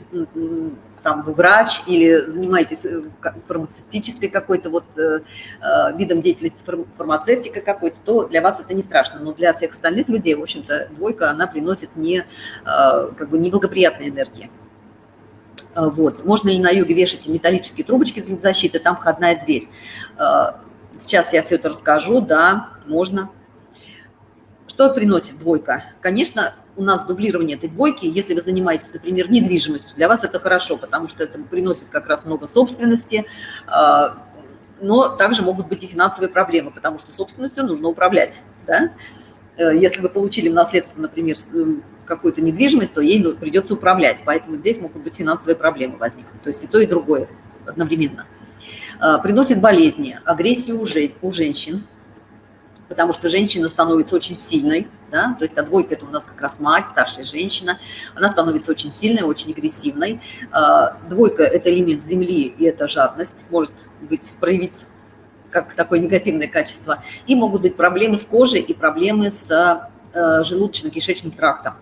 там вы врач или занимаетесь э, фармацевтической какой-то вот э, э, видом деятельности, фармацевтика какой-то, то для вас это не страшно. Но для всех остальных людей, в общем-то, двойка, она приносит не, как бы неблагоприятные энергии. Вот. Можно ли на юге вешать металлические трубочки для защиты? Там входная дверь. Сейчас я все это расскажу. Да, можно. Что приносит двойка? Конечно, у нас дублирование этой двойки, если вы занимаетесь, например, недвижимостью, для вас это хорошо, потому что это приносит как раз много собственности, а, но также могут быть и финансовые проблемы, потому что собственностью нужно управлять. Да? Э, если вы получили в наследство, например, э, какую-то недвижимость, то ей ну, придется управлять, поэтому здесь могут быть финансовые проблемы возникнуть, то есть и то, и другое одновременно. А, приносит болезни, агрессию у женщин, потому что женщина становится очень сильной, да, то есть а двойка – это у нас как раз мать, старшая женщина, она становится очень сильной, очень агрессивной. А, двойка – это элемент земли, и это жадность, может быть, проявиться как такое негативное качество. И могут быть проблемы с кожей и проблемы с э, желудочно-кишечным трактом.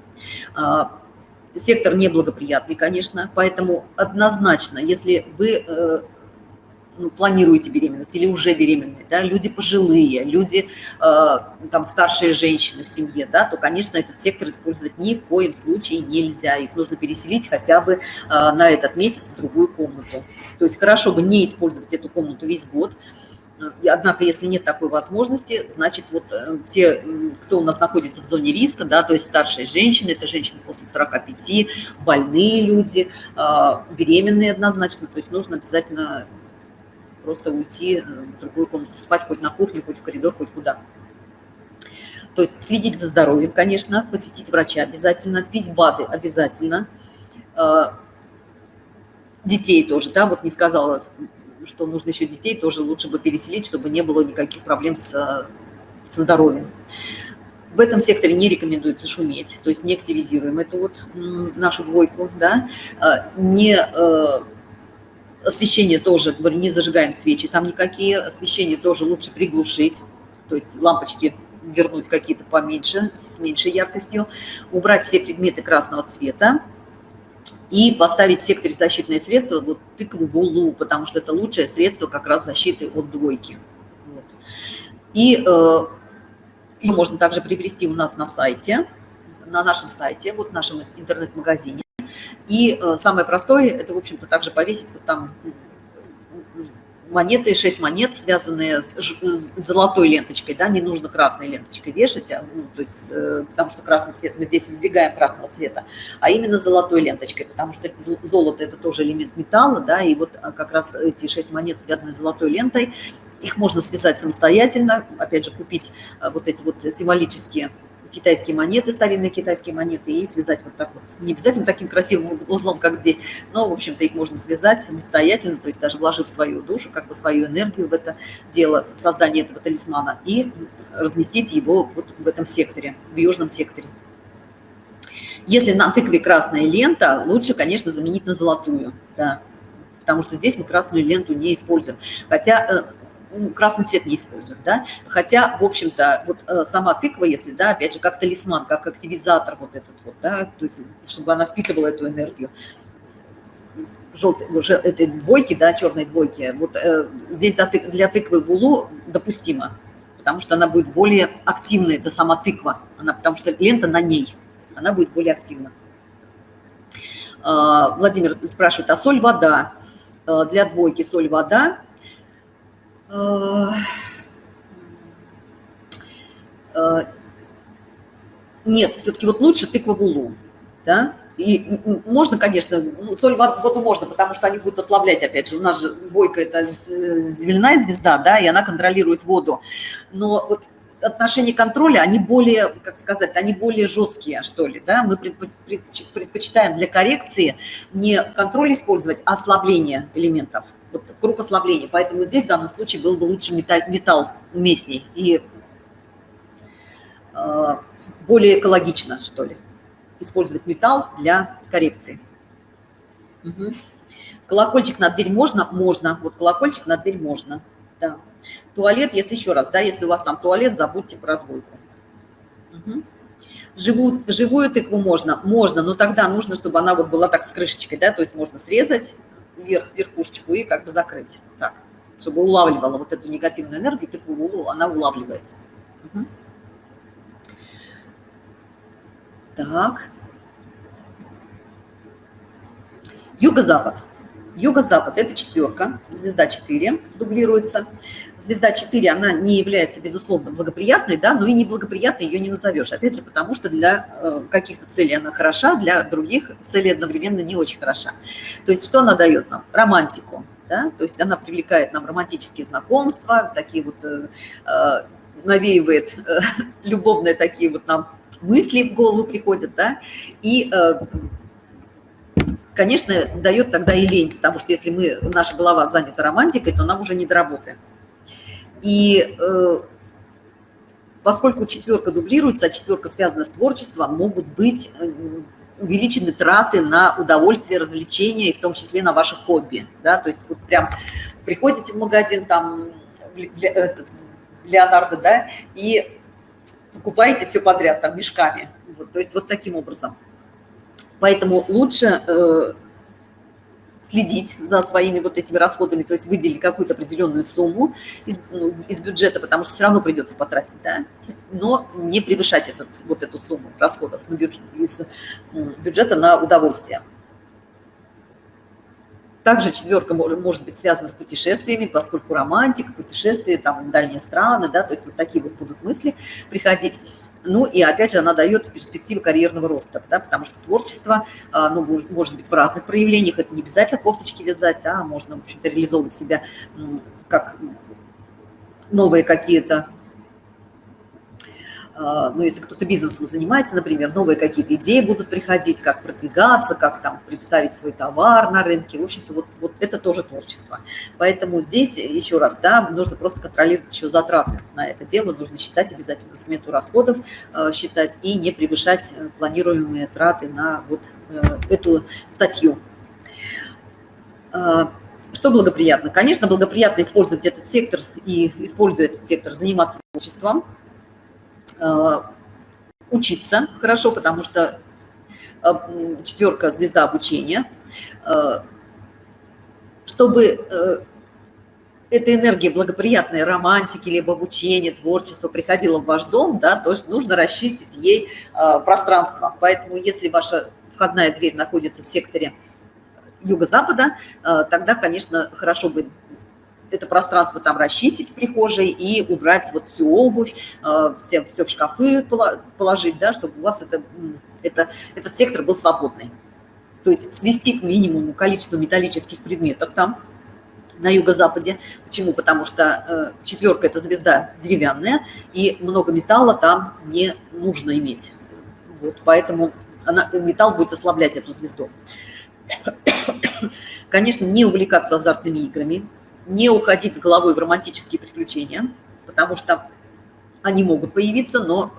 А, сектор неблагоприятный, конечно, поэтому однозначно, если вы э, ну, планируете беременность или уже беременные, да, люди пожилые, люди, э, там, старшие женщины в семье, да, то, конечно, этот сектор использовать ни в коем случае нельзя. Их нужно переселить хотя бы э, на этот месяц в другую комнату. То есть хорошо бы не использовать эту комнату весь год, и, однако, если нет такой возможности, значит, вот э, те, кто у нас находится в зоне риска, да, то есть старшие женщины, это женщины после 45, больные люди, э, беременные однозначно, то есть нужно обязательно просто уйти э, в другую комнату, спать хоть на кухне, хоть в коридор, хоть куда. То есть следить за здоровьем, конечно, посетить врача обязательно, пить БАДы обязательно. Э, детей тоже, да, вот не сказала, что нужно еще детей, тоже лучше бы переселить, чтобы не было никаких проблем с, со здоровьем. В этом секторе не рекомендуется шуметь, то есть не активизируем эту вот нашу двойку, да, э, не Освещение тоже, говорю, не зажигаем свечи, там никакие. Освещение тоже лучше приглушить, то есть лампочки вернуть какие-то поменьше, с меньшей яркостью. Убрать все предметы красного цвета и поставить в секторе защитные средства вот тыкву булу, потому что это лучшее средство как раз защиты от двойки. Вот. И э, ее можно также приобрести у нас на сайте, на нашем сайте, вот в нашем интернет-магазине. И э, самое простое, это, в общем-то, также повесить вот там монеты, 6 монет, связанные с, с золотой ленточкой, да, не нужно красной ленточкой вешать, а, ну, то есть, э, потому что красный цвет, мы здесь избегаем красного цвета, а именно золотой ленточкой, потому что золото – это тоже элемент металла, да, и вот а, как раз эти 6 монет, связанные с золотой лентой, их можно связать самостоятельно, опять же, купить а, вот эти вот символические китайские монеты, старинные китайские монеты, и связать вот так вот. Не обязательно таким красивым узлом, как здесь, но, в общем-то, их можно связать самостоятельно, то есть даже вложив свою душу, как бы свою энергию в это дело, в создание этого талисмана, и разместить его вот в этом секторе, в южном секторе. Если на тыкве красная лента, лучше, конечно, заменить на золотую, да, потому что здесь мы красную ленту не используем. Хотя э, красный цвет не используют, да, хотя, в общем-то, вот э, сама тыква, если, да, опять же, как талисман, как активизатор вот этот вот, да, то есть, чтобы она впитывала эту энергию, желтой, этой двойки, да, черной двойки, вот э, здесь для тыквы гулу допустимо, потому что она будет более активной, это сама тыква, она, потому что лента на ней, она будет более активна. Э, Владимир спрашивает, а соль, вода? Э, для двойки соль, вода – э, нет, все-таки вот лучше тыква в улу, да, и можно, конечно, ну, соль в воду можно, потому что они будут ослаблять, опять же, у нас же двойка – это э, земляная звезда, да, и она контролирует воду, но вот отношения контроля, они более, как сказать, они более жесткие, что ли, да, мы предпочитаем для коррекции не контроль использовать, а ослабление элементов – вот круг ослабления. Поэтому здесь в данном случае был бы лучше металл, металл уместней и э, более экологично, что ли, использовать металл для коррекции. Угу. Колокольчик на дверь можно? Можно. Вот колокольчик на дверь можно. Да. Туалет, если еще раз, да, если у вас там туалет, забудьте про двойку. Угу. Живую, живую тыкву можно? Можно, но тогда нужно, чтобы она вот была так с крышечкой, да, то есть можно срезать, вверх, верхушечку и как бы закрыть. Так, чтобы улавливала вот эту негативную энергию, тыкву она улавливает. Угу. Так. Юго-запад. Юго-запад – это четверка, звезда 4 дублируется. Звезда 4, она не является, безусловно, благоприятной, да, но и неблагоприятной ее не назовешь. Опять же, потому что для э, каких-то целей она хороша, для других целей одновременно не очень хороша. То есть что она дает нам? Романтику, да, то есть она привлекает нам романтические знакомства, такие вот, э, э навеивает э, любовные такие вот нам мысли в голову приходят, да, и э, конечно, дает тогда и лень, потому что если мы, наша голова занята романтикой, то нам уже не до работы. И э, поскольку четверка дублируется, а четверка связана с творчеством, могут быть э, увеличены траты на удовольствие, развлечения, и в том числе на ваши хобби. Да? То есть вот прям приходите в магазин, там, этот, Леонардо, да, и покупаете все подряд, там, мешками. Вот, то есть вот таким образом. Поэтому лучше э, следить за своими вот этими расходами, то есть выделить какую-то определенную сумму из, ну, из бюджета, потому что все равно придется потратить, да, но не превышать этот, вот эту сумму расходов на бюджет, из бюджета на удовольствие. Также четверка может, может быть связана с путешествиями, поскольку романтика, путешествия, там дальние страны, да, то есть вот такие вот будут мысли приходить. Ну и опять же она дает перспективы карьерного роста, да, потому что творчество, а, ну, может быть в разных проявлениях, это не обязательно кофточки вязать, да, можно, в общем-то, реализовывать себя как новые какие-то а, ну, если кто-то бизнесом занимается, например, новые какие-то идеи будут приходить, как продвигаться, как там представить свой товар на рынке. В общем-то, вот, вот это тоже творчество. Поэтому здесь, еще раз, да, нужно просто контролировать еще затраты на это дело, нужно считать обязательно смету расходов, а, считать и не превышать э, планируемые траты на вот э, эту статью. А, что благоприятно? Конечно, благоприятно использовать этот сектор и, используя этот сектор, заниматься творчеством, э, учиться хорошо, потому что э, четверка – звезда обучения. Э, чтобы эта энергия благоприятной романтики, либо обучения, творчества приходила в ваш дом, да, то нужно расчистить ей пространство. Поэтому если ваша входная дверь находится в секторе юго-запада, э, тогда, конечно, хорошо бы это пространство там расчистить в прихожей и убрать вот всю обувь, э, все, все в шкафы положить, да, чтобы у вас это, это, этот сектор был свободный. То есть свести к минимуму количество металлических предметов там, на юго-западе. Почему? Потому что э, четверка – это звезда деревянная, и много металла там не нужно иметь. Вот, поэтому она, металл будет ослаблять эту звезду. Конечно, не увлекаться азартными играми, не уходить с головой в романтические приключения, потому что они могут появиться, но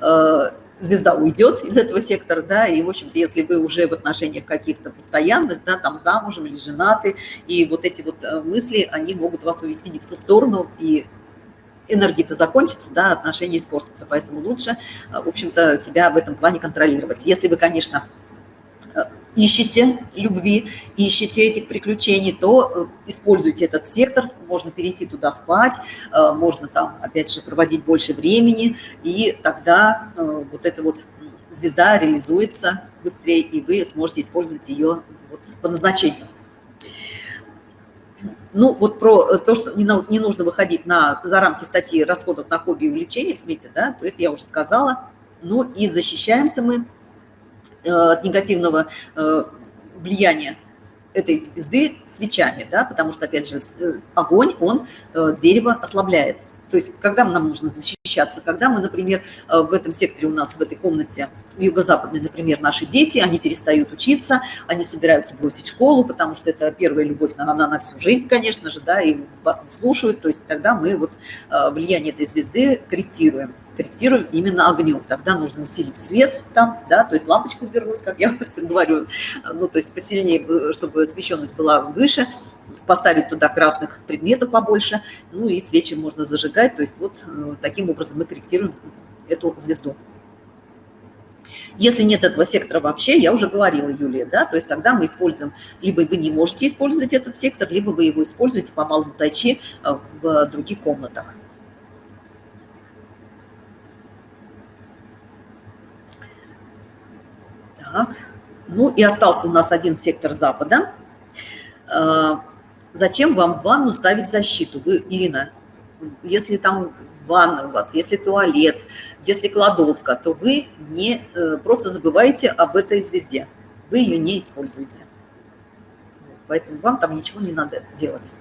э, звезда уйдет из этого сектора, да, и, в общем-то, если вы уже в отношениях каких-то постоянных, да, там замужем или женаты, и вот эти вот э, мысли, они могут вас увести не в ту сторону, и энергия-то закончится, да, отношения испортятся, поэтому лучше, э, в общем-то, себя в этом плане контролировать. Если вы, конечно, ищете любви, ищете этих приключений, то э, используйте этот сектор, можно перейти туда спать, э, можно там, опять же, проводить больше времени, и тогда э, вот эта вот звезда реализуется быстрее, и вы сможете использовать ее вот по назначению. Ну, вот про то, что не, нужно выходить на, за рамки статьи расходов на хобби и увлечения в смете, да, то это я уже сказала. Ну, и защищаемся мы от негативного э, влияния этой звезды свечами, да, потому что, опять же, э, огонь, он дерево ослабляет. То есть, когда нам нужно защищаться, когда мы, например, в этом секторе у нас, в этой комнате, юго-западной, например, наши дети, они перестают учиться, они собираются бросить школу, потому что это первая любовь, она, она на всю жизнь, конечно же, да, и вас не слушают, то есть тогда мы вот влияние этой звезды корректируем корректируем именно огнем. Тогда нужно усилить свет там, да, то есть лампочку вернуть, как я говорю, ну, то есть посильнее, чтобы освещенность была выше, поставить туда красных предметов побольше, ну и свечи можно зажигать, то есть вот э, таким образом мы корректируем эту звезду. Если нет этого сектора вообще, я уже говорила, Юлия, да, то есть тогда мы используем, либо вы не можете использовать этот сектор, либо вы его используете по малому тайчи э, в других комнатах. Так, ну и остался у нас один сектор Запада. А, зачем вам в ванну ставить защиту? Вы, Ирина, если там ванна у вас, если туалет, если кладовка, то вы не э, просто забываете об этой звезде. Вы ее не используете. Поэтому вам там ничего не надо делать.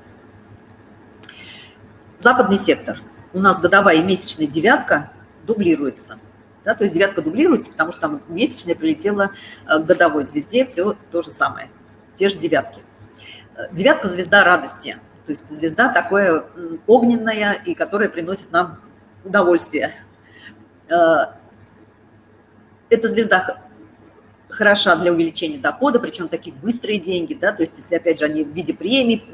Западный сектор. У нас годовая и месячная девятка дублируется. Да, то есть девятка дублируется, потому что там месячная прилетела к годовой звезде, все то же самое, те же девятки. Девятка – звезда радости, то есть звезда такое огненная и которая приносит нам удовольствие. Эта звезда хороша для увеличения дохода, причем такие быстрые деньги, да, то есть если, опять же, они в виде премий,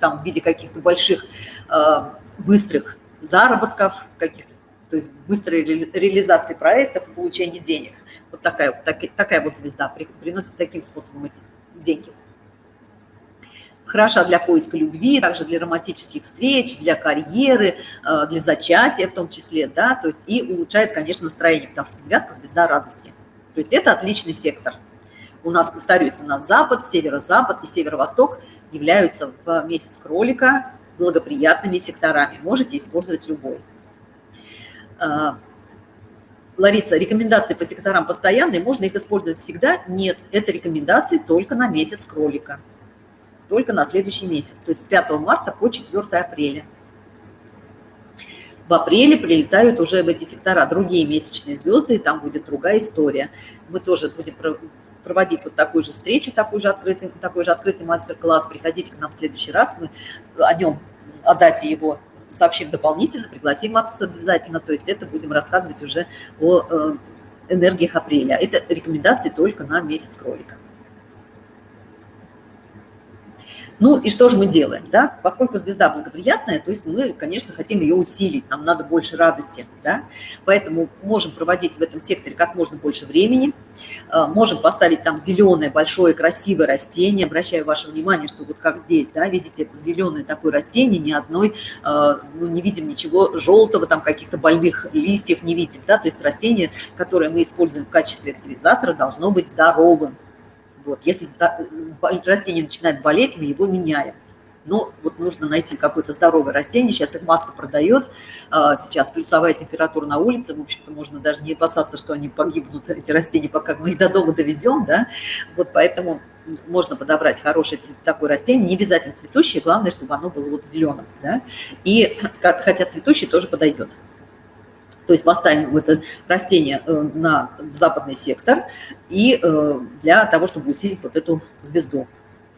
там, в виде каких-то больших, быстрых заработков, каких-то то есть быстрой реализации проектов и получения денег. Вот такая, так, такая вот звезда приносит таким способом эти деньги. Хороша для поиска любви, также для романтических встреч, для карьеры, э, для зачатия в том числе, да, то есть и улучшает, конечно, настроение, потому что девятка – звезда радости. То есть это отличный сектор. У нас, повторюсь, у нас запад, северо-запад и северо-восток являются в месяц кролика благоприятными секторами. Можете использовать любой. А, Лариса, рекомендации по секторам постоянные, можно их использовать всегда? Нет, это рекомендации только на месяц кролика, только на следующий месяц, то есть с 5 марта по 4 апреля. В апреле прилетают уже в эти сектора другие месячные звезды, и там будет другая история. Мы тоже будем проводить вот такую же встречу, такой же открытый, такой же открытый мастер-класс. Приходите к нам в следующий раз, мы о нем, о дате его сообщим дополнительно, пригласим вас обязательно. То есть это будем рассказывать уже о э, энергиях апреля. Это рекомендации только на месяц кролика. Ну и что же мы делаем, да? Поскольку звезда благоприятная, то есть мы, конечно, хотим ее усилить, нам надо больше радости, да? Поэтому можем проводить в этом секторе как можно больше времени, э, можем поставить там зеленое, большое, красивое растение, обращаю ваше внимание, что вот как здесь, да, видите, это зеленое такое растение, ни одной, э, ну, не видим ничего желтого, там каких-то больных листьев не видим, да, то есть растение, которое мы используем в качестве активизатора, должно быть здоровым, вот, если растение начинает болеть, мы его меняем. Но вот нужно найти какое-то здоровое растение. Сейчас их масса продает. А, сейчас плюсовая температура на улице. В общем-то, можно даже не опасаться, что они погибнут, эти растения, пока мы их до дома довезем. Да? Вот поэтому можно подобрать хорошее такое растение, не обязательно цветущее, главное, чтобы оно было вот зеленым. Да? И хотя цветущий тоже подойдет. То есть поставим это растение э, на западный сектор и э, для того, чтобы усилить вот эту звезду,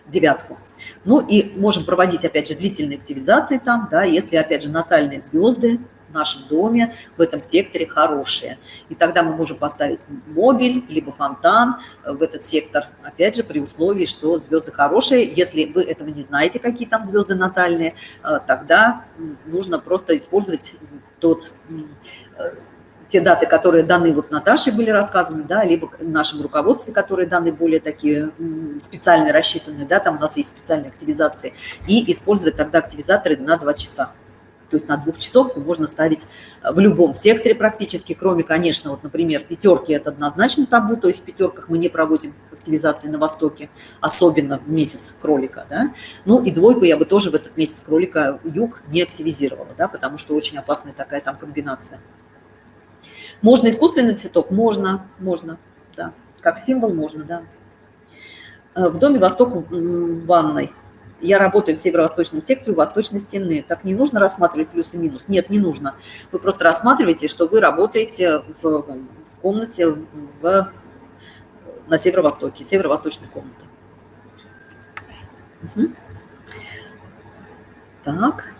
девятку. Ну и можем проводить, опять же, длительные активизации там, да, если, опять же, натальные звезды в нашем доме, в этом секторе хорошие. И тогда мы можем поставить мобиль, либо фонтан в этот сектор, опять же, при условии, что звезды хорошие. Если вы этого не знаете, какие там звезды натальные, э, тогда нужно просто использовать тот те даты, которые даны вот Наташе были рассказаны, да, либо в нашем руководстве, которые даны более такие специально рассчитанные, да, там у нас есть специальные активизации, и использовать тогда активизаторы на 2 часа. То есть на двухчасовку можно ставить э, в любом секторе практически, кроме, конечно, вот, например, пятерки – это однозначно табу, то есть в пятерках мы не проводим активизации на Востоке, особенно в месяц кролика, да. Ну и двойку я бы тоже в этот месяц кролика юг не активизировала, да, потому что очень опасная такая там комбинация. Можно искусственный цветок? Можно, можно, да. Как символ можно, да. Э, в доме Восток в ванной. Я работаю в северо-восточном секторе восточной стены. Так не нужно рассматривать плюс и минус? Нет, не нужно. Вы просто рассматриваете, что вы работаете в комнате в, на северо-востоке, северо-восточной комнаты. Угу. Так.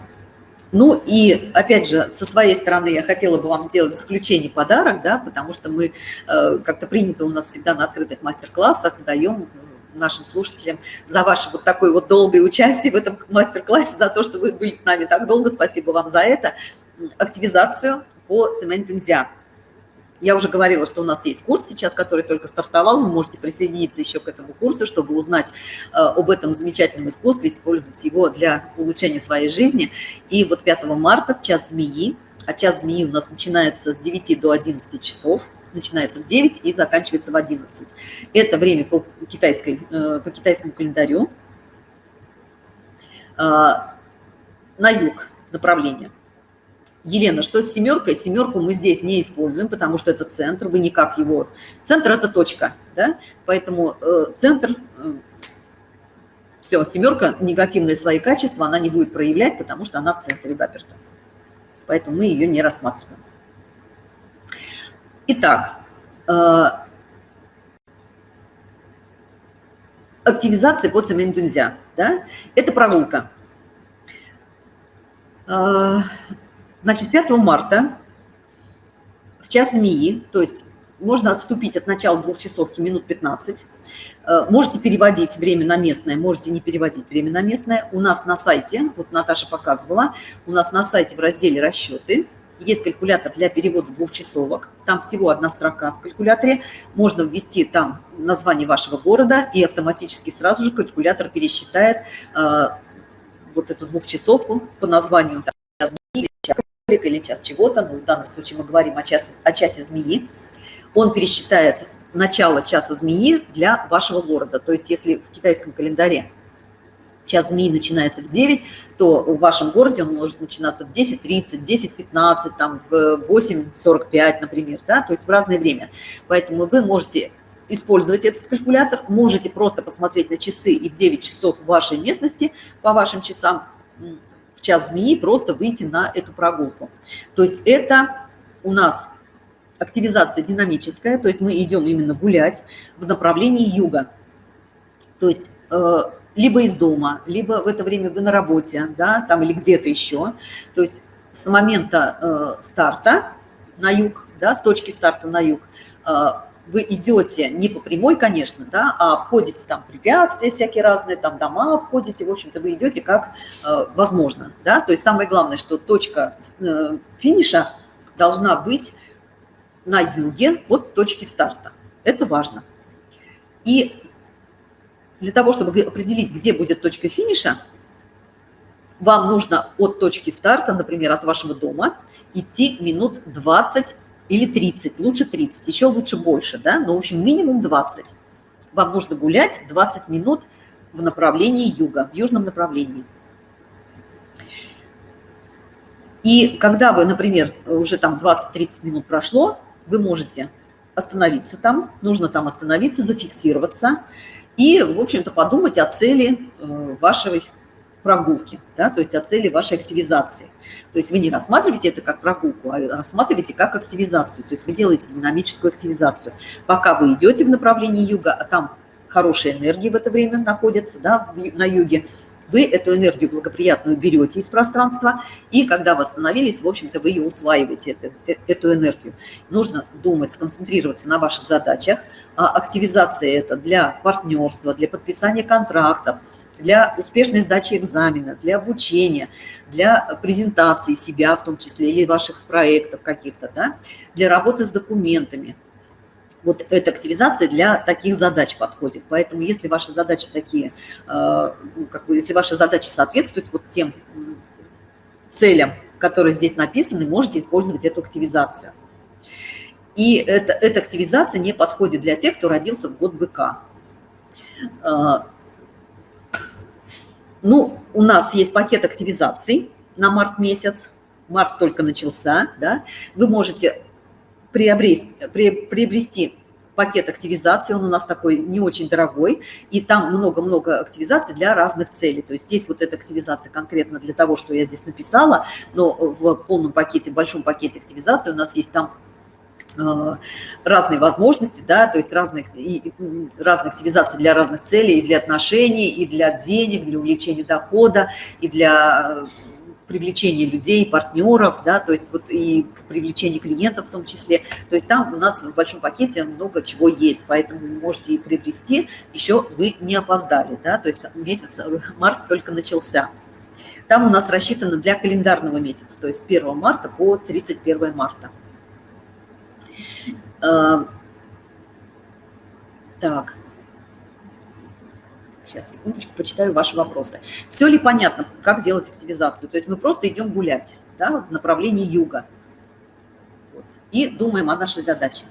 Ну и, опять же, со своей стороны я хотела бы вам сделать исключение подарок, да, потому что мы, э, как-то принято у нас всегда на открытых мастер-классах, даем нашим слушателям за ваше вот такое вот долгое участие в этом мастер-классе, за то, что вы были с нами так долго. Спасибо вам за это. Активизацию по цементу нельзя. Я уже говорила, что у нас есть курс сейчас, который только стартовал. Вы можете присоединиться еще к этому курсу, чтобы узнать э, об этом замечательном искусстве, использовать его для улучшения своей жизни. И вот 5 марта в час змеи, а час змеи у нас начинается с 9 до 11 часов, начинается в 9 и заканчивается в 11. Это время по, китайской, э, по китайскому календарю. Э, на юг направление – Елена, что с семеркой? Семерку мы здесь не используем, потому что это центр, вы никак его... Центр – это точка, да? Поэтому э, центр... Э, все, семерка, негативные свои качества, она не будет проявлять, потому что она в центре заперта. Поэтому мы ее не рассматриваем. Итак, э, активизация по нельзя, да? Это прогулка. Э, Значит, 5 марта в час змеи, то есть можно отступить от начала двух часовки минут 15. Э, можете переводить время на местное, можете не переводить время на местное. У нас на сайте, вот Наташа показывала, у нас на сайте в разделе «Расчеты» есть калькулятор для перевода двух часовок. Там всего одна строка в калькуляторе. Можно ввести там название вашего города, и автоматически сразу же калькулятор пересчитает э, вот эту двухчасовку по названию или час чего-то, ну, в данном случае мы говорим о, час, о часе змеи, он пересчитает начало часа змеи для вашего города. То есть если в китайском календаре час змеи начинается в 9, то в вашем городе он может начинаться в 10.30, 10.15, там в 8.45, например, да, то есть в разное время. Поэтому вы можете использовать этот калькулятор, можете просто посмотреть на часы и в 9 часов в вашей местности по вашим часам час змеи просто выйти на эту прогулку. То есть это у нас активизация динамическая, то есть мы идем именно гулять в направлении юга. То есть э, либо из дома, либо в это время вы на работе, да, там или где-то еще. То есть с момента э, старта на юг, да, с точки старта на юг, э, вы идете не по прямой, конечно, да, а обходите там препятствия всякие разные, там дома обходите, в общем-то, вы идете как э, возможно, да, то есть самое главное, что точка э, финиша должна быть на юге от точки старта. Это важно. И для того, чтобы определить, где будет точка финиша, вам нужно от точки старта, например, от вашего дома, идти минут 20 или 30, лучше 30, еще лучше больше, да, но, в общем, минимум 20. Вам нужно гулять 20 минут в направлении юга, в южном направлении. И когда вы, например, уже там 20-30 минут прошло, вы можете остановиться там, нужно там остановиться, зафиксироваться и, в общем-то, подумать о цели э, вашей прогулки, да, то есть о цели вашей активизации. То есть вы не рассматриваете это как прогулку, а рассматриваете как активизацию. То есть вы делаете динамическую активизацию. Пока вы идете в направлении юга, а там хорошая энергия в это время находится да, на юге, вы эту энергию благоприятную берете из пространства, и когда вы остановились, в общем-то, вы ее усваиваете, эту, э, эту энергию. Нужно думать, сконцентрироваться на ваших задачах. А активизация это для партнерства, для подписания контрактов, для успешной сдачи экзамена, для обучения, для презентации себя в том числе или ваших проектов каких-то, да, для работы с документами, вот эта активизация для таких задач подходит. Поэтому если ваши задачи такие, э, ну, как бы, если ваши задачи соответствуют вот тем целям, которые здесь написаны, можете использовать эту активизацию. И это, эта активизация не подходит для тех, кто родился в год быка. Э, ну, у нас есть пакет активизаций на март месяц. Март только начался, да. Вы можете приобрести, приобрести пакет активизации, он у нас такой не очень дорогой, и там много-много активизаций для разных целей. То есть здесь вот эта активизация конкретно для того, что я здесь написала, но в полном пакете, в большом пакете активизации у нас есть там э, разные возможности, да, то есть разные, и, разные активизации для разных целей, и для отношений, и для денег, для увеличения дохода, и для привлечение людей, партнеров, да, то есть вот и привлечение клиентов в том числе. То есть там у нас в большом пакете много чего есть, поэтому можете и приобрести, еще вы не опоздали, да, то есть месяц, э, март только начался. Там у нас рассчитано для календарного месяца, то есть с 1 марта по 31 марта. Э, так. Сейчас, секундочку, почитаю ваши вопросы. Все ли понятно, как делать активизацию? То есть мы просто идем гулять да, в направлении юга вот, и думаем о нашей задаче.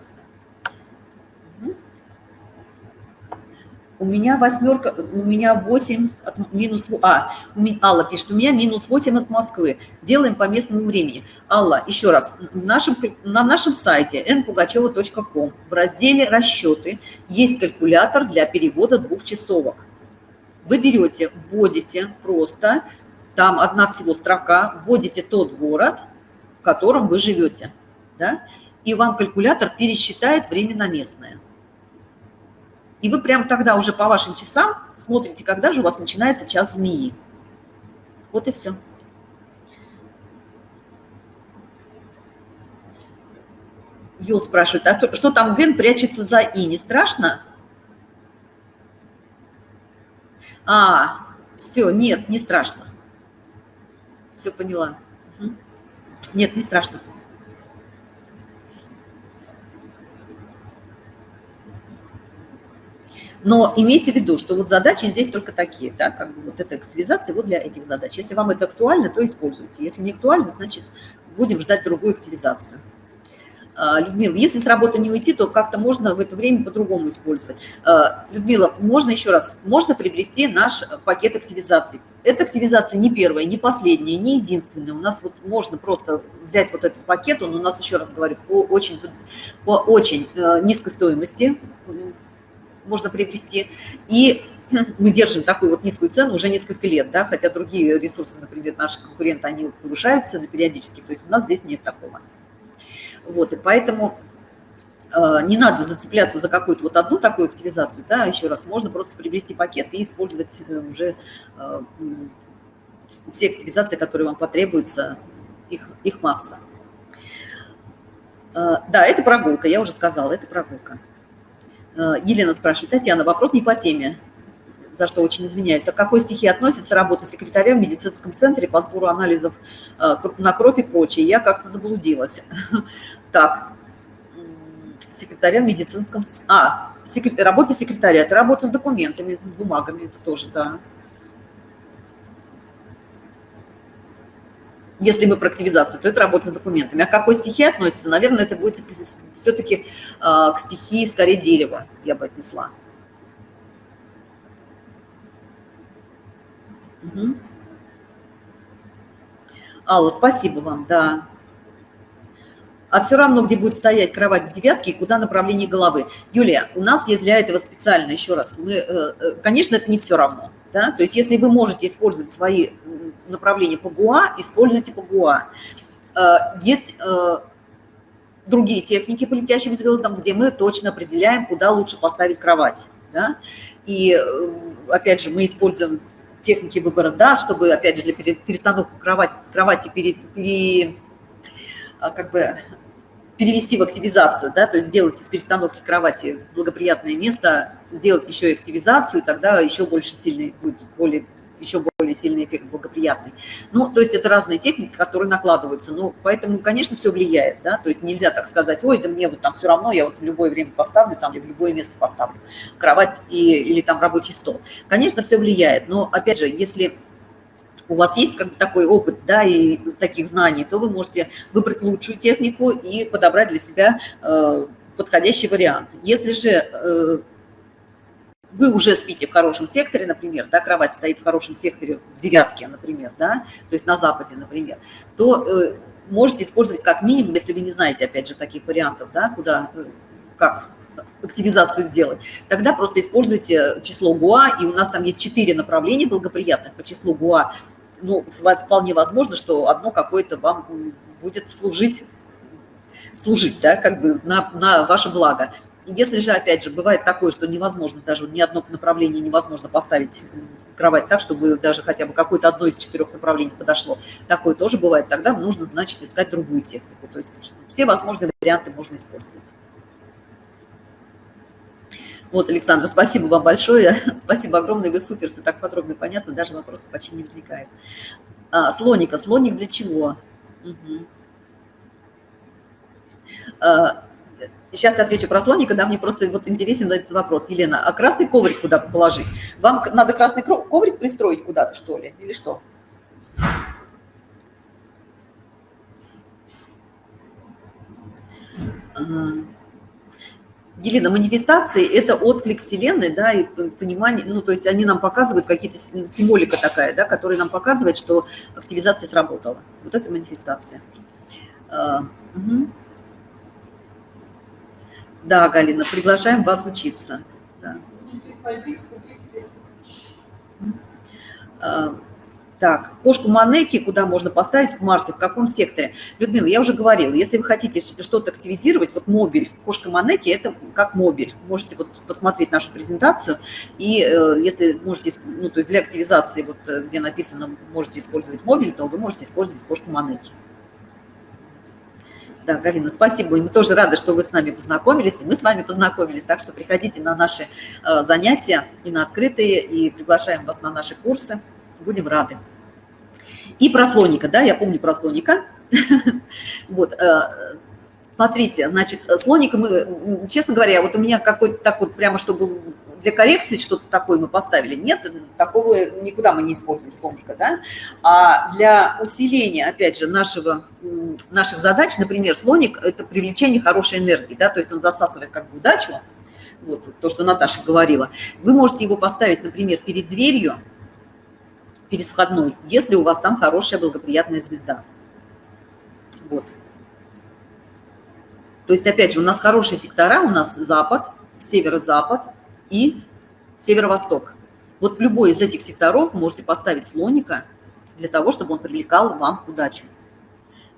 У меня восьмерка, у меня 8 от минус... А, у меня, Алла пишет, у меня минус 8 от Москвы. Делаем по местному времени. Алла, еще раз, нашем, на нашем сайте npugacheva.com в разделе «Расчеты» есть калькулятор для перевода двухчасовок. Вы берете, вводите просто, там одна всего строка, вводите тот город, в котором вы живете, да, и вам калькулятор пересчитает время на местное. И вы прямо тогда уже по вашим часам смотрите, когда же у вас начинается час змеи. Вот и все. Юл спрашивает, а что, там ген прячется за и? Не страшно? А, все, нет, не страшно. Все поняла. Угу. Нет, не страшно. Но имейте в виду, что вот задачи здесь только такие, да, как бы вот эта активизация вот для этих задач. Если вам это актуально, то используйте. Если не актуально, значит, будем ждать другую активизацию. А, Людмила, если с работы не уйти, то как-то можно в это время по-другому использовать. А, Людмила, можно еще раз, можно приобрести наш пакет активизации. Эта активизация не первая, не последняя, не единственная. У нас вот можно просто взять вот этот пакет, он у нас, еще раз говорю, по очень, по очень э, низкой стоимости можно приобрести. И мы держим такую вот низкую цену уже несколько лет, да, хотя другие ресурсы, например, наши конкуренты, они повышают цены периодически, то есть у нас здесь нет такого. Вот, и поэтому э, не надо зацепляться за какую-то вот одну такую активизацию, да, еще раз, можно просто приобрести пакет и использовать э, уже э, все активизации, которые вам потребуются, их, их масса. Да, это прогулка, я уже сказала, это прогулка. Елена спрашивает, Татьяна, вопрос не по теме, за что очень извиняюсь. А к какой стихии относится работа секретаря в медицинском центре по сбору анализов э, на кровь и прочее? Я как-то заблудилась. Так, секретаря в медицинском... А, секрет... работа секретаря – это работа с документами, с бумагами, это тоже, да. Если мы про активизацию, то это работа с документами. А к какой стихии относится? Наверное, это будет все-таки э, к стихии скорее дерева, я бы отнесла. Угу. Алла, спасибо вам, да. А все равно, где будет стоять кровать в девятке и куда направление головы. Юлия, у нас есть для этого специально, еще раз, мы, э, э, конечно, это не все равно. Да? То есть если вы можете использовать свои направления по ГУА, используйте по ГУА. Э, есть другие техники по летящим звездам, где мы точно определяем, куда лучше поставить кровать. Да? И опять же, мы используем техники выбора да, чтобы, опять же, для перестановки кровати, кровати пере, пере, а, как бы перевести в активизацию, да, то есть сделать из перестановки кровати благоприятное место, сделать еще и активизацию, тогда еще больше сильный будет более еще более сильный эффект благоприятный. Ну, то есть это разные техники, которые накладываются. Ну, поэтому, конечно, все влияет, да, то есть нельзя так сказать, ой, да мне вот там все равно, я вот в любое время поставлю там или в любое место поставлю кровать и, или там рабочий стол. Конечно, все влияет, но, опять же, если у вас есть как бы такой опыт, да, и таких знаний, то вы можете выбрать лучшую технику и подобрать для себя э, подходящий вариант. Если же э, вы уже спите в хорошем секторе, например, да, кровать стоит в хорошем секторе в девятке, например, да, то есть на западе, например, то э, можете использовать как минимум, если вы не знаете, опять же, таких вариантов, да, куда, э, как активизацию сделать, тогда просто используйте число ГУА, и у нас там есть четыре направления благоприятных по числу ГУА. Ну, вполне возможно, что одно какое-то вам будет служить, служить, да, как бы на, на ваше благо. Если же, опять же, бывает такое, что невозможно, даже ни одно направление невозможно поставить кровать так, чтобы даже хотя бы какое-то одно из четырех направлений подошло, такое тоже бывает, тогда нужно, значит, искать другую технику. То есть все возможные варианты можно использовать. Вот, Александр, спасибо вам большое. Спасибо огромное, вы супер, все так подробно и понятно, даже вопросов почти не возникает. А, слоника. Слоник для чего? Угу. Сейчас отвечу про слоника, да, мне просто вот интересен этот вопрос. Елена, а красный коврик куда положить? Вам надо красный коврик пристроить куда-то, что ли, или что? Елена, манифестации – это отклик Вселенной, да, и понимание, ну, то есть они нам показывают, какие-то символика такая, да, которая нам показывает, что активизация сработала. Вот это манифестация. Угу. Да, Галина, приглашаем вас учиться. Да. А, так, кошку Манеки куда можно поставить в марте, в каком секторе? Людмила, я уже говорила, если вы хотите что-то активизировать, вот мобиль, кошка Манеки – это как мобиль. Можете вот посмотреть нашу презентацию, и э, если можете, ну, то есть для активизации, вот э, где написано, можете использовать мобиль, то вы можете использовать кошку Манеки. Да, Галина, спасибо. Мы тоже рады, что вы с нами познакомились, и мы с вами познакомились. Так что приходите на наши э, занятия и на открытые, и приглашаем вас на наши курсы. Будем рады. И про слоника, да, я помню про слоника. Вот, э, смотрите, значит, слоника мы, честно говоря, вот у меня какой-то так вот прямо, чтобы для коррекции что-то такое мы поставили. Нет, такого никуда мы не используем слоника. Да? А для усиления, опять же, нашего, наших задач, например, слоник – это привлечение хорошей энергии, да? то есть он засасывает как бы удачу, вот то, что Наташа говорила. Вы можете его поставить, например, перед дверью, перед входной, если у вас там хорошая благоприятная звезда. Вот. То есть, опять же, у нас хорошие сектора, у нас запад, северо-запад, и северо-восток. Вот в любой из этих секторов можете поставить слоника для того, чтобы он привлекал вам удачу.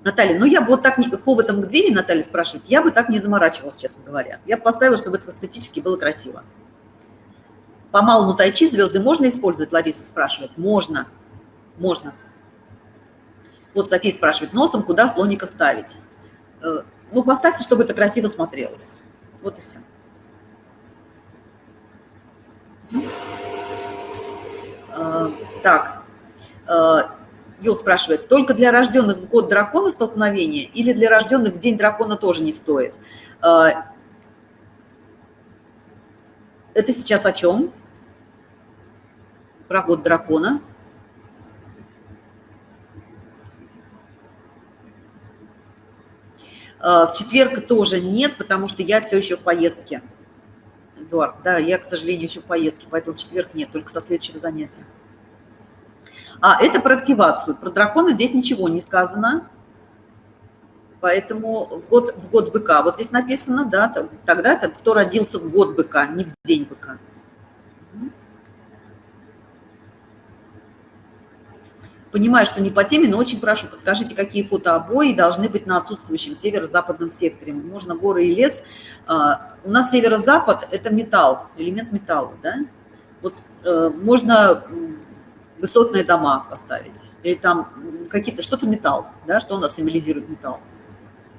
Наталья, ну я бы вот так не, хоботом к двери, Наталья спрашивает, я бы так не заморачивалась, честно говоря. Я бы поставила, чтобы это эстетически было красиво. По малому тайчи звезды можно использовать, Лариса спрашивает. Можно, можно. Вот София спрашивает, носом куда слоника ставить? Э, ну, поставьте, чтобы это красиво смотрелось. Вот и все. Так, Юл спрашивает, только для рожденных в год дракона столкновение или для рожденных в день дракона тоже не стоит? Это сейчас о чем? Про год дракона. В четверг тоже нет, потому что я все еще в поездке. Эдуард, да, я, к сожалению, еще в поездке, поэтому четверг нет, только со следующего занятия. А это про активацию. Про дракона здесь ничего не сказано. Поэтому в год, в год быка. Вот здесь написано, да, тогда это кто родился в год быка, не в день быка. Понимаю, что не по теме, но очень прошу, подскажите, какие фотообои должны быть на отсутствующем северо-западном секторе. Можно горы и лес. А, у нас северо-запад – это металл, элемент металла, да? Вот э, можно высотные дома поставить, или там какие-то, что-то металл, да, что у нас символизирует металл?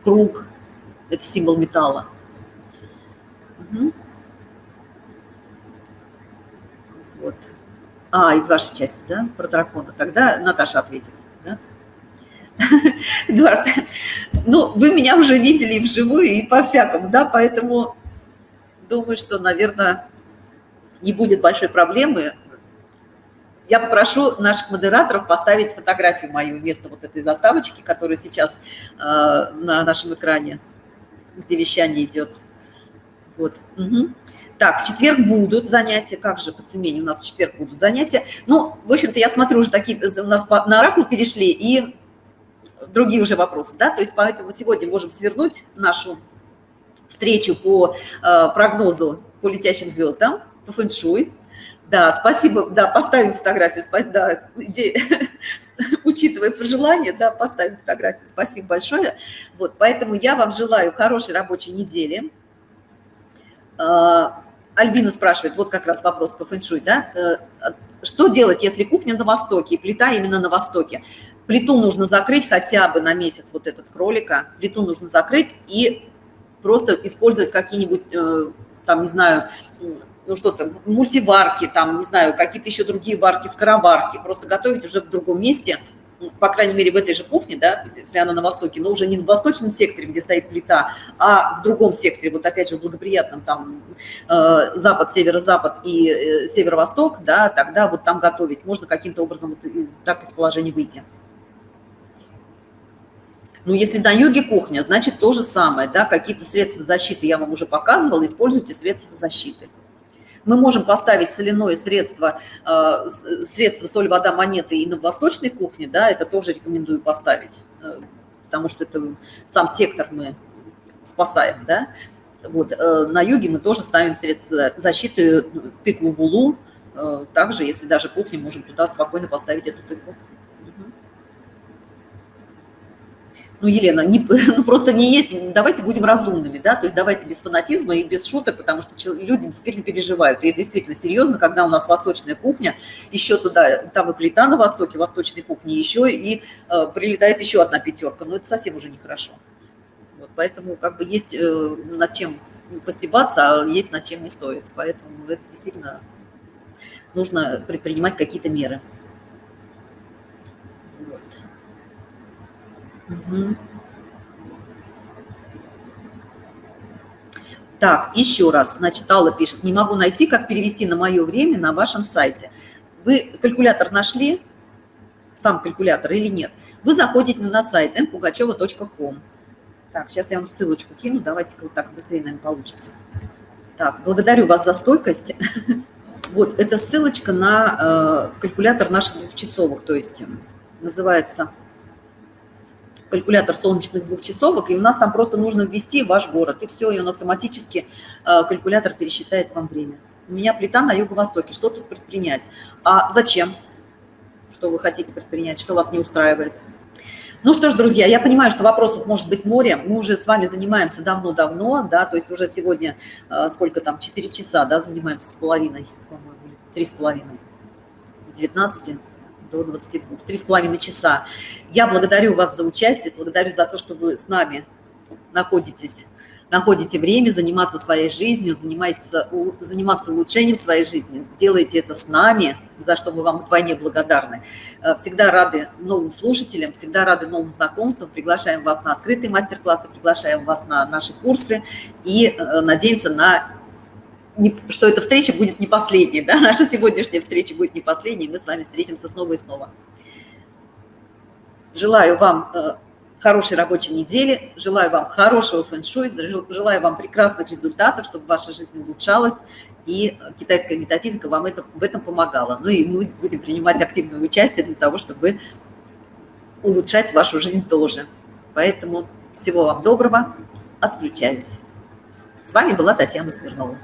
Круг – это символ металла. Угу. Вот. А, из вашей части, да, про дракона. Тогда Наташа ответит, да? Эдуард, ну, вы меня уже видели вживую и по-всякому, да, поэтому думаю, что, наверное, не будет большой проблемы. Я попрошу наших модераторов поставить фотографию мою вместо вот этой заставочки, которая сейчас э, на нашем экране, где вещание идет. Вот. Угу. Так, в четверг будут занятия. Как же по цемене у нас в четверг будут занятия? Ну, в общем-то, я смотрю, уже такие у нас на оракул перешли, и другие уже вопросы, да? То есть поэтому сегодня можем свернуть нашу встречу по э, прогнозу по летящим звездам, по фэншуй. Да, спасибо, да, поставим фотографию, да, учитывая пожелания, да, поставим фотографию, спасибо большое. Вот, поэтому я вам желаю хорошей рабочей недели. А, Альбина спрашивает, вот как раз вопрос по фэншуй, да, э, что делать, если кухня на востоке и плита именно на востоке? Плиту нужно закрыть хотя бы на месяц, вот этот кролика, плиту нужно закрыть и просто использовать какие-нибудь, э, там, не знаю, ну что-то, мультиварки, там, не знаю, какие-то еще другие варки, скороварки, просто готовить уже в другом месте – по крайней мере, в этой же кухне, да, если она на востоке, но уже не в восточном секторе, где стоит плита, а в другом секторе, вот опять же в благоприятном, там, э, запад, северо-запад и э, северо-восток, да, тогда вот там готовить. Можно каким-то образом вот, так из положения выйти. Ну, если на юге кухня, значит то же самое, да, какие-то средства защиты я вам уже показывала, используйте средства защиты мы можем поставить соляное средство, э, средство соль, вода, монеты и на восточной кухне, да, это тоже рекомендую поставить, э, потому что это сам сектор мы спасаем, да. Вот, э, на юге мы тоже ставим средства защиты, тыкву булу, также, если даже кухню, можем туда спокойно поставить эту тыкву. Ну, Елена, не, ну, просто не есть, давайте будем разумными, да, то есть давайте без фанатизма и без шуток, потому что люди действительно переживают, и действительно серьезно, когда у нас восточная кухня, еще туда, там и плита на востоке, восточной кухни, еще и э, прилетает еще одна пятерка, но это совсем уже нехорошо. Вот, поэтому как бы есть э, над чем постебаться, а есть над чем не стоит, поэтому это действительно нужно предпринимать какие-то меры. Так, еще раз, значит, Алла пишет, не могу найти, как перевести на мое время на вашем сайте. Вы калькулятор нашли, сам калькулятор или нет? Вы заходите на сайт mpugacheva.com. Так, сейчас я вам ссылочку кину, давайте-ка вот так быстрее, наверное, получится. Так, благодарю вас за стойкость. Вот, это ссылочка на э, калькулятор наших двухчасовок, то есть э, называется калькулятор солнечных двухчасовок, и у нас там просто нужно ввести ваш город, и все, и он автоматически, э, калькулятор пересчитает вам время. У меня плита на юго-востоке, что тут предпринять? А зачем? Что вы хотите предпринять, что вас не устраивает? Ну что ж, друзья, я понимаю, что вопросов может быть море. Мы уже с вами занимаемся давно-давно, да, то есть уже сегодня, э, сколько там, 4 часа, да, занимаемся с половиной, по-моему, или 3 с половиной, с 19 до 22, три с половиной часа. Я благодарю вас за участие, благодарю за то, что вы с нами находитесь на находите время заниматься своей жизнью, заниматься, заниматься улучшением своей жизни. Делайте это с нами, за что мы вам вдвойне благодарны. Э, всегда рады новым слушателям, всегда рады новым знакомствам. Приглашаем вас на открытые мастер-классы, приглашаем вас на наши курсы и э, надеемся на что эта встреча будет не последней, да, наша сегодняшняя встреча будет не последней, мы с вами встретимся снова и снова. Желаю вам э, хорошей рабочей недели, желаю вам хорошего фэн-шуй, желаю вам прекрасных результатов, чтобы ваша жизнь улучшалась, и китайская метафизика вам это, в этом помогала. Ну и мы будем принимать активное участие для того, чтобы улучшать вашу жизнь тоже. Поэтому всего вам доброго, отключаюсь. С вами была Татьяна Смирнова.